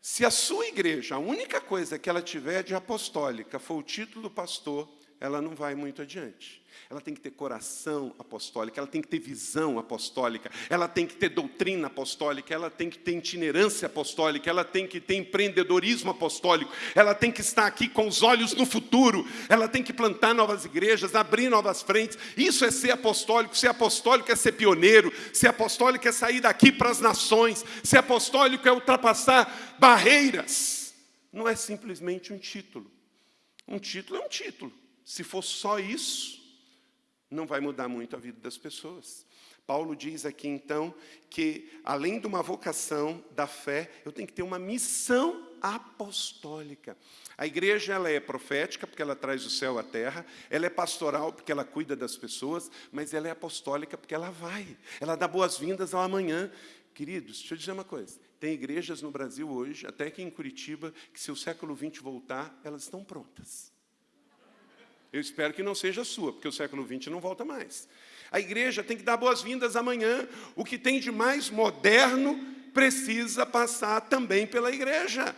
Se a sua igreja, a única coisa que ela tiver de apostólica for o título do pastor, ela não vai muito adiante. Ela tem que ter coração apostólico, ela tem que ter visão apostólica, ela tem que ter doutrina apostólica, ela tem que ter itinerância apostólica, ela tem que ter empreendedorismo apostólico, ela tem que estar aqui com os olhos no futuro, ela tem que plantar novas igrejas, abrir novas frentes. Isso é ser apostólico. Ser apostólico é ser pioneiro, ser apostólico é sair daqui para as nações, ser apostólico é ultrapassar barreiras. Não é simplesmente um título. Um título é um título. Se for só isso, não vai mudar muito a vida das pessoas. Paulo diz aqui então que, além de uma vocação da fé, eu tenho que ter uma missão apostólica. A igreja ela é profética porque ela traz o céu à terra, ela é pastoral porque ela cuida das pessoas, mas ela é apostólica porque ela vai, ela dá boas-vindas ao amanhã. Queridos, deixa eu dizer uma coisa: tem igrejas no Brasil hoje, até aqui em Curitiba, que se o século XX voltar, elas estão prontas. Eu espero que não seja sua, porque o século XX não volta mais. A igreja tem que dar boas-vindas amanhã. O que tem de mais moderno precisa passar também pela igreja.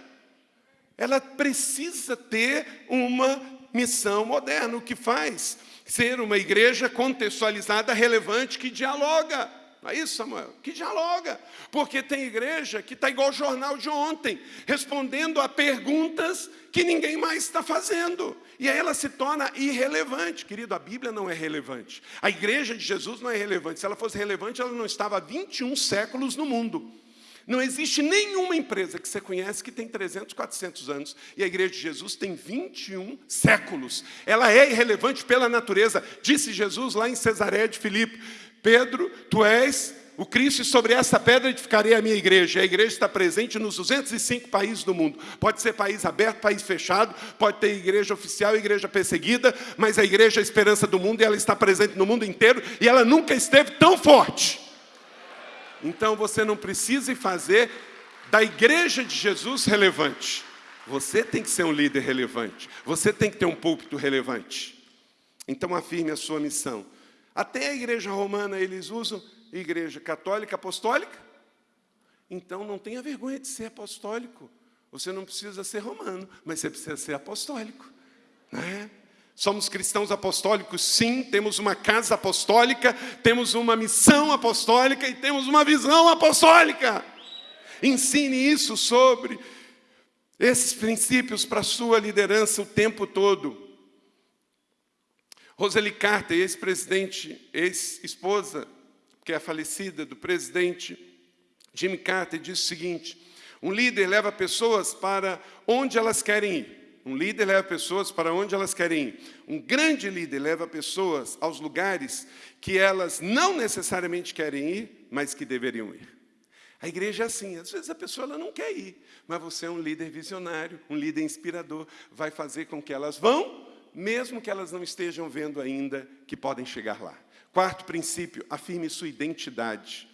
Ela precisa ter uma missão moderna, o que faz ser uma igreja contextualizada, relevante, que dialoga. Não é isso, Samuel? Que dialoga. Porque tem igreja que está igual o jornal de ontem, respondendo a perguntas que ninguém mais está fazendo. E aí ela se torna irrelevante. Querido, a Bíblia não é relevante. A igreja de Jesus não é relevante. Se ela fosse relevante, ela não estava há 21 séculos no mundo. Não existe nenhuma empresa que você conhece que tem 300, 400 anos. E a igreja de Jesus tem 21 séculos. Ela é irrelevante pela natureza. Disse Jesus lá em Cesareia de Filipe, Pedro, tu és o Cristo, e sobre essa pedra edificarei a minha igreja. A igreja está presente nos 205 países do mundo. Pode ser país aberto, país fechado, pode ter igreja oficial, igreja perseguida, mas a igreja é a esperança do mundo e ela está presente no mundo inteiro e ela nunca esteve tão forte. Então você não precisa fazer da igreja de Jesus relevante. Você tem que ser um líder relevante. Você tem que ter um púlpito relevante. Então afirme a sua missão. Até a igreja romana eles usam igreja católica apostólica. Então não tenha vergonha de ser apostólico. Você não precisa ser romano, mas você precisa ser apostólico. Né? Somos cristãos apostólicos, sim, temos uma casa apostólica, temos uma missão apostólica e temos uma visão apostólica. Ensine isso sobre esses princípios para a sua liderança o tempo todo. Roseli Carter, ex-presidente, ex-esposa, que é falecida do presidente Jimmy Carter, disse o seguinte: um líder leva pessoas para onde elas querem ir. Um líder leva pessoas para onde elas querem ir. Um grande líder leva pessoas aos lugares que elas não necessariamente querem ir, mas que deveriam ir. A igreja é assim, às vezes a pessoa ela não quer ir, mas você é um líder visionário, um líder inspirador, vai fazer com que elas vão, mesmo que elas não estejam vendo ainda que podem chegar lá. Quarto princípio, afirme sua identidade.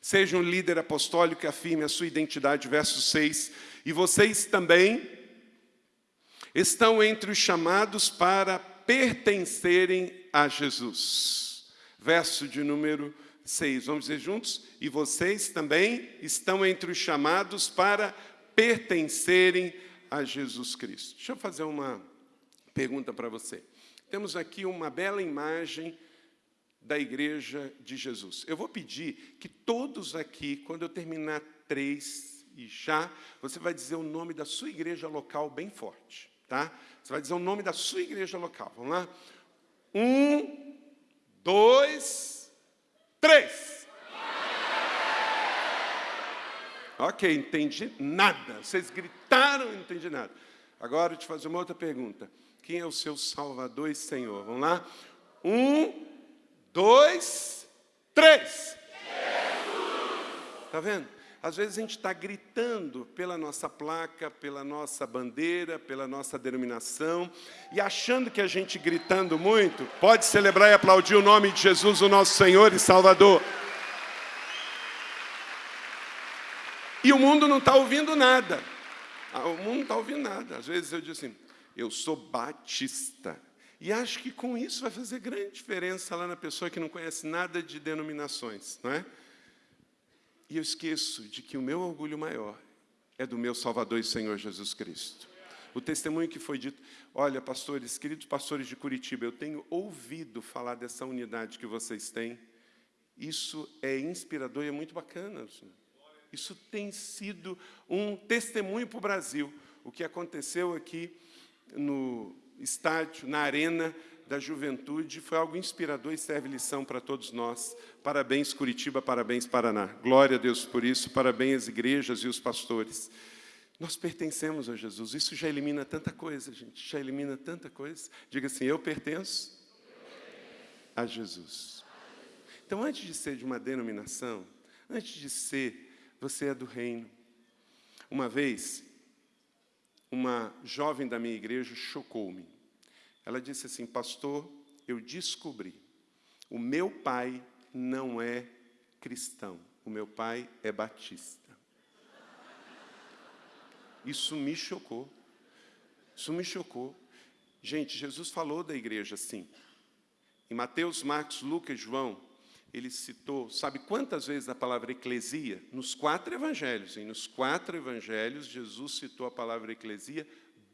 Seja um líder apostólico e afirme a sua identidade, verso 6. E vocês também estão entre os chamados para pertencerem a Jesus. Verso de número 6, vamos dizer juntos? E vocês também estão entre os chamados para pertencerem a Jesus Cristo. Deixa eu fazer uma pergunta para você. Temos aqui uma bela imagem da igreja de Jesus. Eu vou pedir que todos aqui, quando eu terminar três e já, você vai dizer o nome da sua igreja local bem forte. Tá? Você vai dizer o nome da sua igreja local. Vamos lá? Um, dois, três. Ok, entendi nada. Vocês gritaram não entendi nada. Agora eu te fazer uma outra pergunta. Quem é o seu Salvador e Senhor? Vamos lá? Um, dois, três. Está vendo? Às vezes a gente está gritando pela nossa placa, pela nossa bandeira, pela nossa denominação, e achando que a gente gritando muito, pode celebrar e aplaudir o nome de Jesus, o nosso Senhor e Salvador. E o mundo não está ouvindo nada. Ah, o mundo não está ouvindo nada. Às vezes eu digo assim, eu sou batista. E acho que com isso vai fazer grande diferença lá na pessoa que não conhece nada de denominações, não é? E eu esqueço de que o meu orgulho maior é do meu Salvador e Senhor Jesus Cristo. O testemunho que foi dito, olha, pastores, queridos pastores de Curitiba, eu tenho ouvido falar dessa unidade que vocês têm. Isso é inspirador e é muito bacana. Isso tem sido um testemunho para o Brasil. O que aconteceu aqui no estádio, na arena, da juventude foi algo inspirador e serve lição para todos nós. Parabéns, Curitiba, parabéns, Paraná. Glória a Deus por isso, parabéns às igrejas e os pastores. Nós pertencemos a Jesus, isso já elimina tanta coisa, gente, já elimina tanta coisa. Diga assim, eu pertenço a Jesus. Então, antes de ser de uma denominação, antes de ser, você é do reino. Uma vez, uma jovem da minha igreja chocou-me. Ela disse assim: Pastor, eu descobri, o meu pai não é cristão, o meu pai é batista. Isso me chocou. Isso me chocou. Gente, Jesus falou da igreja assim. Em Mateus, Marcos, Lucas, João, ele citou, sabe quantas vezes a palavra eclesia? Nos quatro evangelhos. E nos quatro evangelhos, Jesus citou a palavra eclesia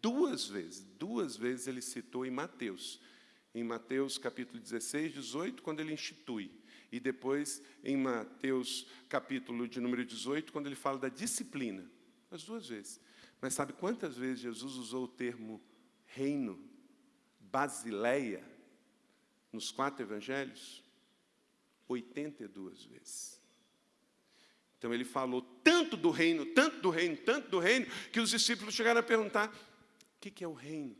Duas vezes, duas vezes ele citou em Mateus. Em Mateus capítulo 16, 18, quando ele institui. E depois, em Mateus, capítulo de número 18, quando ele fala da disciplina, as duas vezes. Mas sabe quantas vezes Jesus usou o termo reino, basileia, nos quatro evangelhos? 82 vezes. Então ele falou tanto do reino, tanto do reino, tanto do reino, que os discípulos chegaram a perguntar: o que é o reino?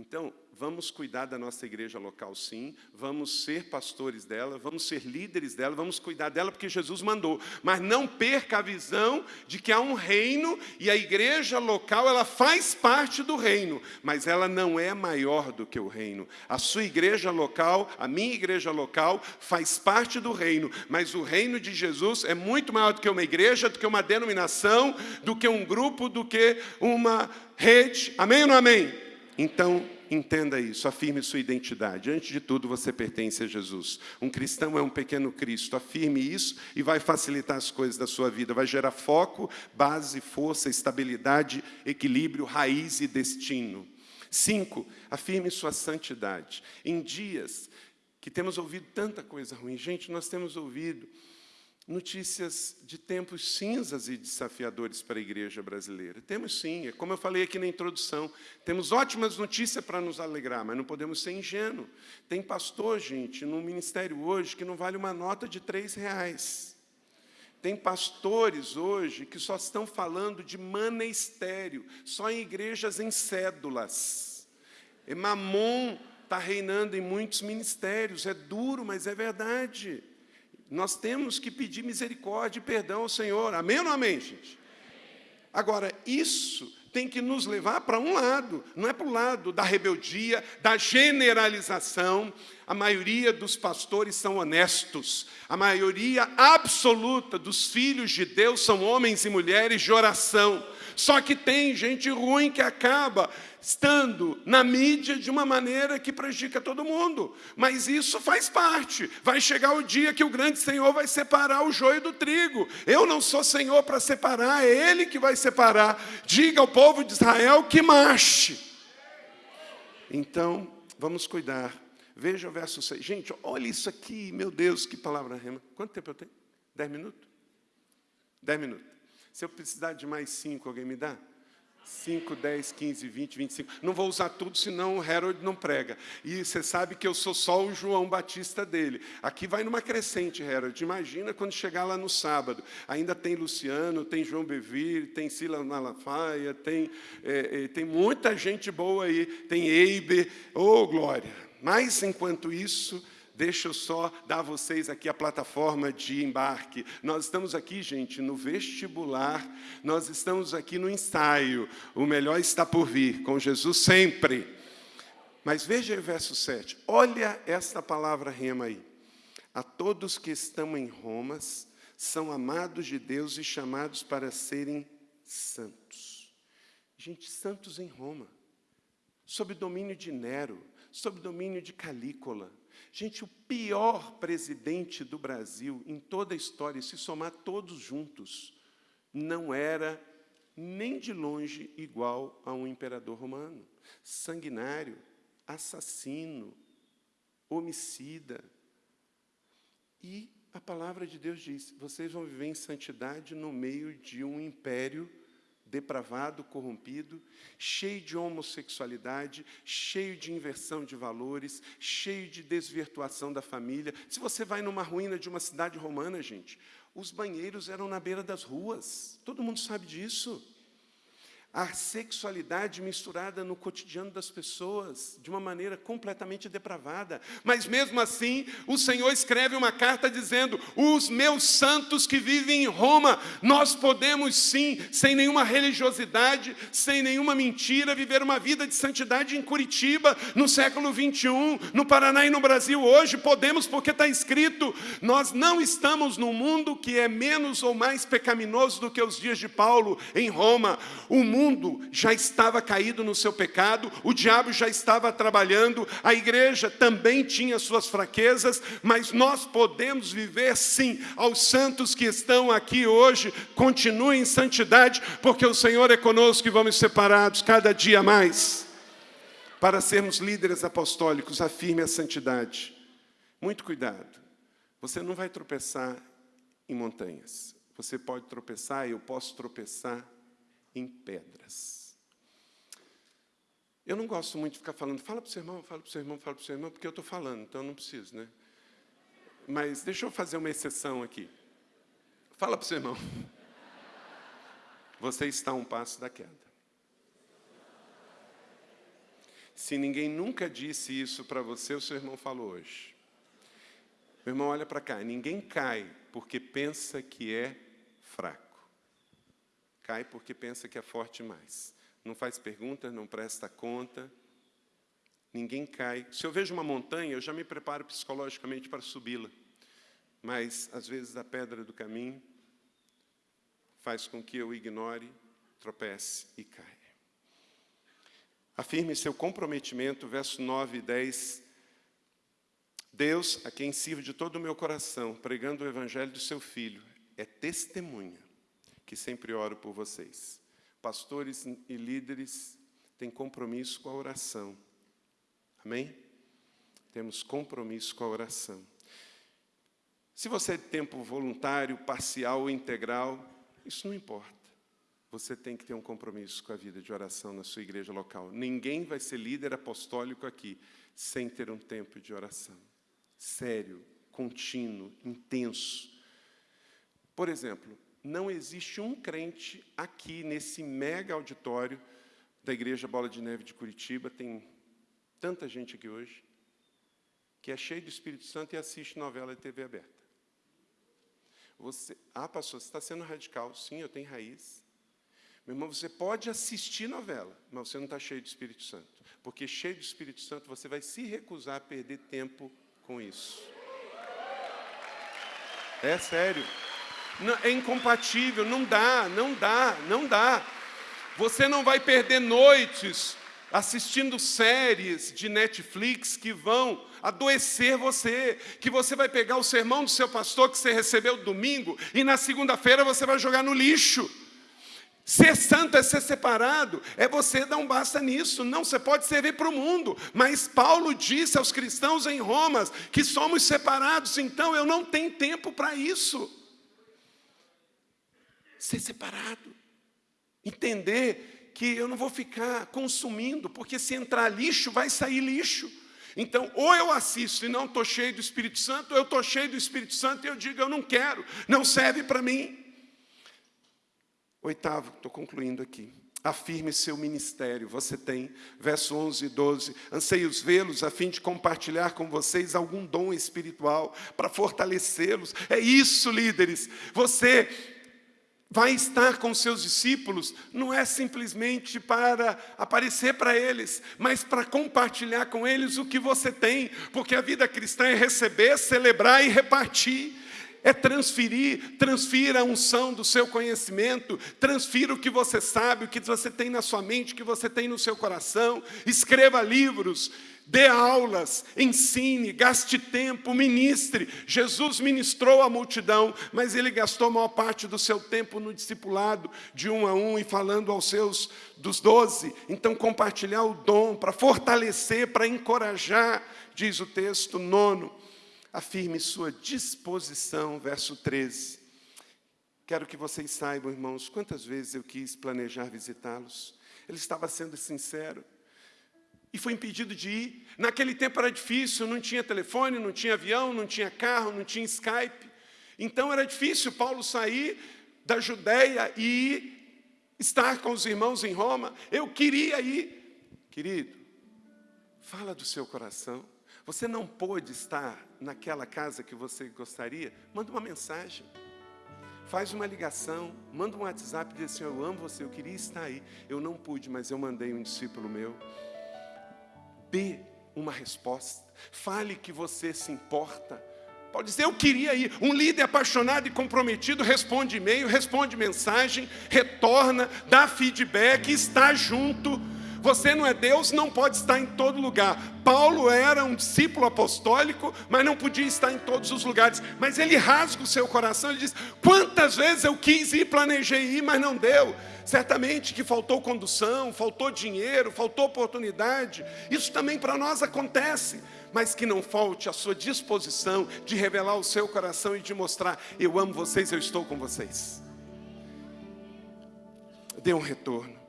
Então, vamos cuidar da nossa igreja local, sim, vamos ser pastores dela, vamos ser líderes dela, vamos cuidar dela porque Jesus mandou, mas não perca a visão de que há um reino e a igreja local, ela faz parte do reino, mas ela não é maior do que o reino. A sua igreja local, a minha igreja local, faz parte do reino, mas o reino de Jesus é muito maior do que uma igreja, do que uma denominação, do que um grupo, do que uma rede. Amém ou não amém? Então, entenda isso, afirme sua identidade. Antes de tudo, você pertence a Jesus. Um cristão é um pequeno Cristo. Afirme isso e vai facilitar as coisas da sua vida. Vai gerar foco, base, força, estabilidade, equilíbrio, raiz e destino. Cinco, afirme sua santidade. Em dias que temos ouvido tanta coisa ruim, gente, nós temos ouvido notícias de tempos cinzas e desafiadores para a igreja brasileira. Temos sim, é como eu falei aqui na introdução, temos ótimas notícias para nos alegrar, mas não podemos ser ingênuos. Tem pastor, gente, no ministério hoje que não vale uma nota de três reais. Tem pastores hoje que só estão falando de manestério, só em igrejas em cédulas. E mamon está reinando em muitos ministérios, é duro, mas é verdade. Nós temos que pedir misericórdia e perdão ao Senhor. Amém ou não amém, gente? Agora, isso tem que nos levar para um lado, não é para o lado da rebeldia, da generalização. A maioria dos pastores são honestos, a maioria absoluta dos filhos de Deus são homens e mulheres de oração. Só que tem gente ruim que acaba estando na mídia de uma maneira que prejudica todo mundo. Mas isso faz parte. Vai chegar o dia que o grande Senhor vai separar o joio do trigo. Eu não sou Senhor para separar, é Ele que vai separar. Diga ao povo de Israel que marche. Então, vamos cuidar. Veja o verso 6. Gente, olha isso aqui, meu Deus, que palavra rema. Quanto tempo eu tenho? Dez minutos? Dez minutos. Se eu precisar de mais cinco, alguém me dá? 5, 10, 15, 20, 25. Não vou usar tudo, senão o Harold não prega. E você sabe que eu sou só o João Batista dele. Aqui vai numa crescente, Harold. Imagina quando chegar lá no sábado. Ainda tem Luciano, tem João Bevir, tem Sila Malafaia, tem, é, é, tem muita gente boa aí. Tem Eibe. Ô, oh, glória! Mas, enquanto isso, Deixa eu só dar a vocês aqui a plataforma de embarque. Nós estamos aqui, gente, no vestibular, nós estamos aqui no ensaio. O melhor está por vir, com Jesus sempre. Mas veja o verso 7. Olha esta palavra rema aí. A todos que estão em Roma, são amados de Deus e chamados para serem santos. Gente, santos em Roma, sob domínio de Nero, sob domínio de Calícola, Gente, o pior presidente do Brasil em toda a história, se somar todos juntos, não era nem de longe igual a um imperador romano. Sanguinário, assassino, homicida. E a palavra de Deus diz: vocês vão viver em santidade no meio de um império depravado, corrompido, cheio de homossexualidade, cheio de inversão de valores, cheio de desvirtuação da família. Se você vai numa ruína de uma cidade romana, gente, os banheiros eram na beira das ruas. Todo mundo sabe disso a sexualidade misturada no cotidiano das pessoas, de uma maneira completamente depravada. Mas mesmo assim, o Senhor escreve uma carta dizendo: Os meus santos que vivem em Roma, nós podemos sim, sem nenhuma religiosidade, sem nenhuma mentira, viver uma vida de santidade em Curitiba, no século 21, no Paraná e no Brasil hoje. Podemos, porque está escrito: Nós não estamos num mundo que é menos ou mais pecaminoso do que os dias de Paulo em Roma. O mundo mundo já estava caído no seu pecado, o diabo já estava trabalhando, a igreja também tinha suas fraquezas, mas nós podemos viver sim. Aos santos que estão aqui hoje, continuem em santidade, porque o Senhor é conosco e vamos separados cada dia mais. Para sermos líderes apostólicos, afirme a santidade. Muito cuidado. Você não vai tropeçar em montanhas. Você pode tropeçar, eu posso tropeçar em pedras. Eu não gosto muito de ficar falando, fala para o seu irmão, fala para o seu irmão, fala para o seu irmão, porque eu estou falando, então não preciso, né? Mas deixa eu fazer uma exceção aqui. Fala para o seu irmão. Você está a um passo da queda. Se ninguém nunca disse isso para você, o seu irmão falou hoje. Meu irmão, olha para cá. Ninguém cai porque pensa que é fraco. Cai porque pensa que é forte mais. Não faz perguntas, não presta conta. Ninguém cai. Se eu vejo uma montanha, eu já me preparo psicologicamente para subi-la. Mas, às vezes, a pedra do caminho faz com que eu ignore, tropece e caia. Afirme seu comprometimento, verso 9 e 10 Deus, a quem sirvo de todo o meu coração, pregando o evangelho do seu filho, é testemunha que sempre oro por vocês. Pastores e líderes têm compromisso com a oração. Amém? Temos compromisso com a oração. Se você é tempo voluntário, parcial ou integral, isso não importa. Você tem que ter um compromisso com a vida de oração na sua igreja local. Ninguém vai ser líder apostólico aqui sem ter um tempo de oração sério, contínuo, intenso. Por exemplo, não existe um crente aqui nesse mega auditório da Igreja Bola de Neve de Curitiba, tem tanta gente aqui hoje, que é cheio do Espírito Santo e assiste novela de TV aberta. Você, ah, pastor, você está sendo radical. Sim, eu tenho raiz. Meu irmão, você pode assistir novela, mas você não está cheio do Espírito Santo. Porque cheio do Espírito Santo, você vai se recusar a perder tempo com isso. É sério. É incompatível, não dá, não dá, não dá. Você não vai perder noites assistindo séries de Netflix que vão adoecer você, que você vai pegar o sermão do seu pastor que você recebeu domingo e na segunda-feira você vai jogar no lixo. Ser santo é ser separado, é você dar um basta nisso. Não, você pode servir para o mundo, mas Paulo disse aos cristãos em Roma que somos separados, então eu não tenho tempo para isso. Ser separado, entender que eu não vou ficar consumindo, porque se entrar lixo, vai sair lixo. Então, ou eu assisto e não estou cheio do Espírito Santo, ou eu estou cheio do Espírito Santo e eu digo, eu não quero, não serve para mim. Oitavo, estou concluindo aqui. Afirme seu ministério. Você tem, verso 11 e 12. Anseios vê-los a fim de compartilhar com vocês algum dom espiritual para fortalecê-los. É isso, líderes. Você vai estar com seus discípulos, não é simplesmente para aparecer para eles, mas para compartilhar com eles o que você tem, porque a vida cristã é receber, celebrar e repartir. É transferir, transfira a unção do seu conhecimento, transfira o que você sabe, o que você tem na sua mente, o que você tem no seu coração, escreva livros, dê aulas, ensine, gaste tempo, ministre. Jesus ministrou a multidão, mas ele gastou a maior parte do seu tempo no discipulado, de um a um, e falando aos seus dos doze. Então, compartilhar o dom para fortalecer, para encorajar, diz o texto nono afirme sua disposição, verso 13. Quero que vocês saibam, irmãos, quantas vezes eu quis planejar visitá-los. Ele estava sendo sincero. E foi impedido de ir. Naquele tempo era difícil, não tinha telefone, não tinha avião, não tinha carro, não tinha Skype. Então era difícil Paulo sair da Judéia e estar com os irmãos em Roma. Eu queria ir. Querido, fala do seu coração. Você não pôde estar naquela casa que você gostaria? Manda uma mensagem. Faz uma ligação, manda um WhatsApp e diz assim, eu amo você, eu queria estar aí. Eu não pude, mas eu mandei um discípulo meu. Dê uma resposta. Fale que você se importa. Pode dizer, eu queria ir. Um líder apaixonado e comprometido responde e-mail, responde mensagem, retorna, dá feedback, está junto. Você não é Deus, não pode estar em todo lugar. Paulo era um discípulo apostólico, mas não podia estar em todos os lugares. Mas ele rasga o seu coração, ele diz: Quantas vezes eu quis ir, planejei ir, mas não deu. Certamente que faltou condução, faltou dinheiro, faltou oportunidade. Isso também para nós acontece. Mas que não falte a sua disposição de revelar o seu coração e de mostrar: Eu amo vocês, eu estou com vocês. Dê um retorno.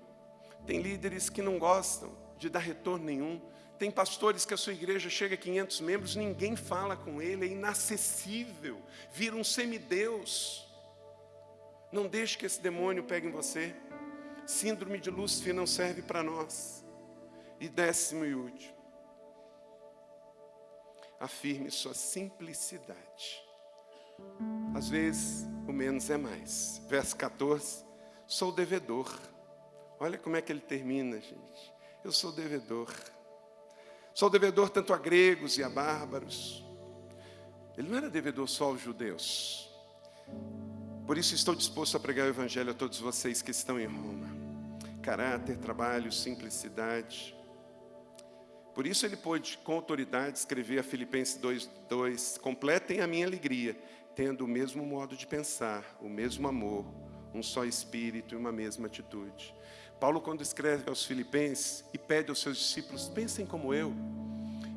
Tem líderes que não gostam de dar retorno nenhum. Tem pastores que a sua igreja chega a 500 membros, ninguém fala com ele, é inacessível, vira um semideus. Não deixe que esse demônio pegue em você. Síndrome de Lúcifer não serve para nós. E décimo e último, afirme sua simplicidade. Às vezes, o menos é mais. Verso 14, sou devedor. Olha como é que ele termina, gente. Eu sou devedor. Sou devedor tanto a gregos e a bárbaros. Ele não era devedor só aos judeus. Por isso estou disposto a pregar o evangelho a todos vocês que estão em Roma. Caráter, trabalho, simplicidade. Por isso ele pôde, com autoridade, escrever a Filipenses 2:2, completem a minha alegria, tendo o mesmo modo de pensar, o mesmo amor, um só espírito e uma mesma atitude. Paulo, quando escreve aos Filipenses e pede aos seus discípulos, pensem como eu.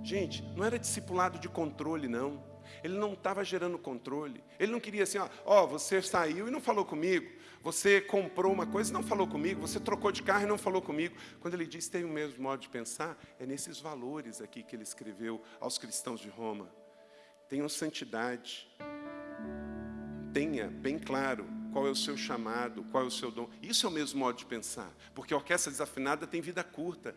Gente, não era discipulado de controle, não. Ele não estava gerando controle. Ele não queria assim, ó, você saiu e não falou comigo. Você comprou uma coisa e não falou comigo. Você trocou de carro e não falou comigo. Quando ele diz tem o mesmo modo de pensar, é nesses valores aqui que ele escreveu aos cristãos de Roma. Tenham santidade. Tenha bem claro qual é o seu chamado, qual é o seu dom. Isso é o mesmo modo de pensar, porque a orquestra desafinada tem vida curta.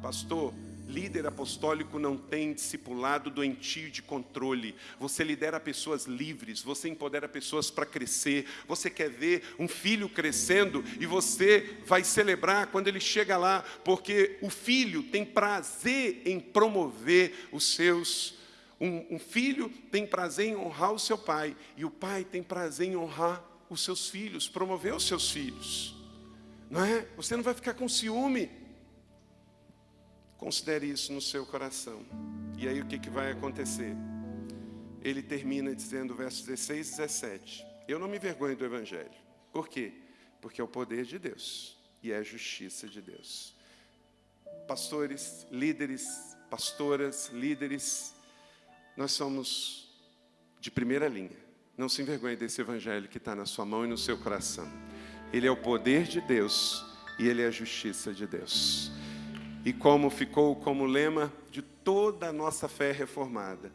Pastor, líder apostólico não tem discipulado doentio de controle. Você lidera pessoas livres, você empodera pessoas para crescer. Você quer ver um filho crescendo e você vai celebrar quando ele chega lá, porque o filho tem prazer em promover os seus um, um, filho tem prazer em honrar o seu pai, e o pai tem prazer em honrar os seus filhos, promover os seus filhos. Não é? Você não vai ficar com ciúme. Considere isso no seu coração. E aí o que, que vai acontecer? Ele termina dizendo, versos 16 e 17: Eu não me vergonho do Evangelho. Por quê? Porque é o poder de Deus e é a justiça de Deus. Pastores, líderes, pastoras, líderes, nós somos de primeira linha. Não se envergonhe desse evangelho que está na sua mão e no seu coração. Ele é o poder de Deus e ele é a justiça de Deus. E como ficou como lema de toda a nossa fé reformada,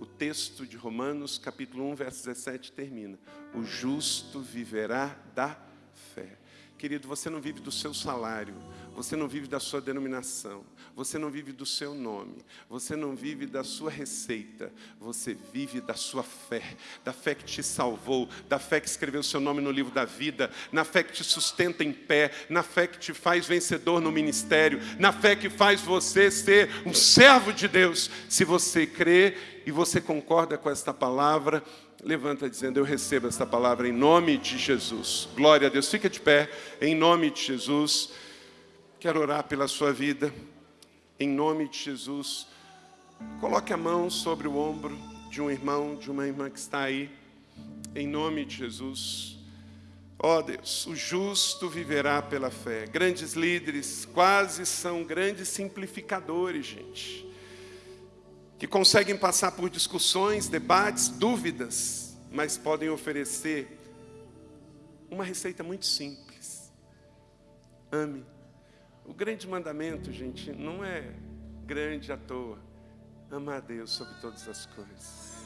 o texto de Romanos, capítulo 1, verso 17, termina: O justo viverá da fé. Querido, você não vive do seu salário, você não vive da sua denominação, você não vive do seu nome, você não vive da sua receita, você vive da sua fé, da fé que te salvou, da fé que escreveu o seu nome no livro da vida, na fé que te sustenta em pé, na fé que te faz vencedor no ministério, na fé que faz você ser um servo de Deus. Se você crê e você concorda com esta palavra, levanta dizendo: Eu recebo esta palavra em nome de Jesus. Glória a Deus. Fica de pé, em nome de Jesus. Quero orar pela sua vida, em nome de Jesus. Coloque a mão sobre o ombro de um irmão, de uma irmã que está aí, em nome de Jesus. Ó oh Deus, o justo viverá pela fé. Grandes líderes quase são grandes simplificadores, gente que conseguem passar por discussões, debates, dúvidas, mas podem oferecer uma receita muito simples. Ame. O grande mandamento, gente, não é grande à toa. Amar a Deus sobre todas as coisas.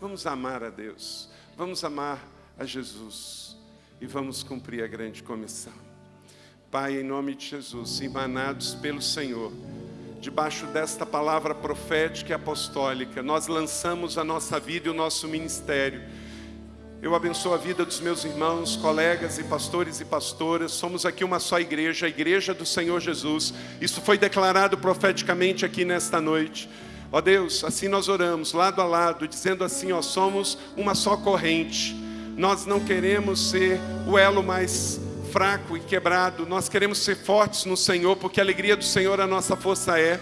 Vamos amar a Deus. Vamos amar a Jesus. E vamos cumprir a grande comissão. Pai, em nome de Jesus, emanados pelo Senhor debaixo desta palavra profética e apostólica, nós lançamos a nossa vida e o nosso ministério. Eu abençoo a vida dos meus irmãos, colegas e pastores e pastoras. Somos aqui uma só igreja, a igreja do Senhor Jesus. Isso foi declarado profeticamente aqui nesta noite. Ó Deus, assim nós oramos, lado a lado, dizendo assim: ó, somos uma só corrente. Nós não queremos ser o elo mais fraco e quebrado, nós queremos ser fortes no Senhor, porque a alegria do Senhor a nossa força é.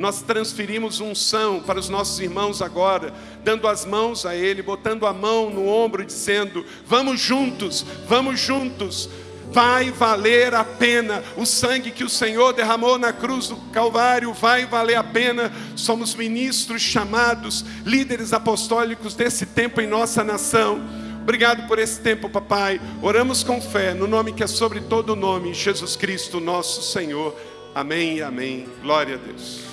Nós transferimos unção para os nossos irmãos agora, dando as mãos a Ele, botando a mão no ombro, dizendo: Vamos juntos, vamos juntos. Vai valer a pena o sangue que o Senhor derramou na cruz do Calvário, vai valer a pena. Somos ministros chamados, líderes apostólicos desse tempo em nossa nação. Obrigado por esse tempo, papai. Oramos com fé, no nome que é sobre todo nome, Jesus Cristo, nosso Senhor. Amém e amém. Glória a Deus.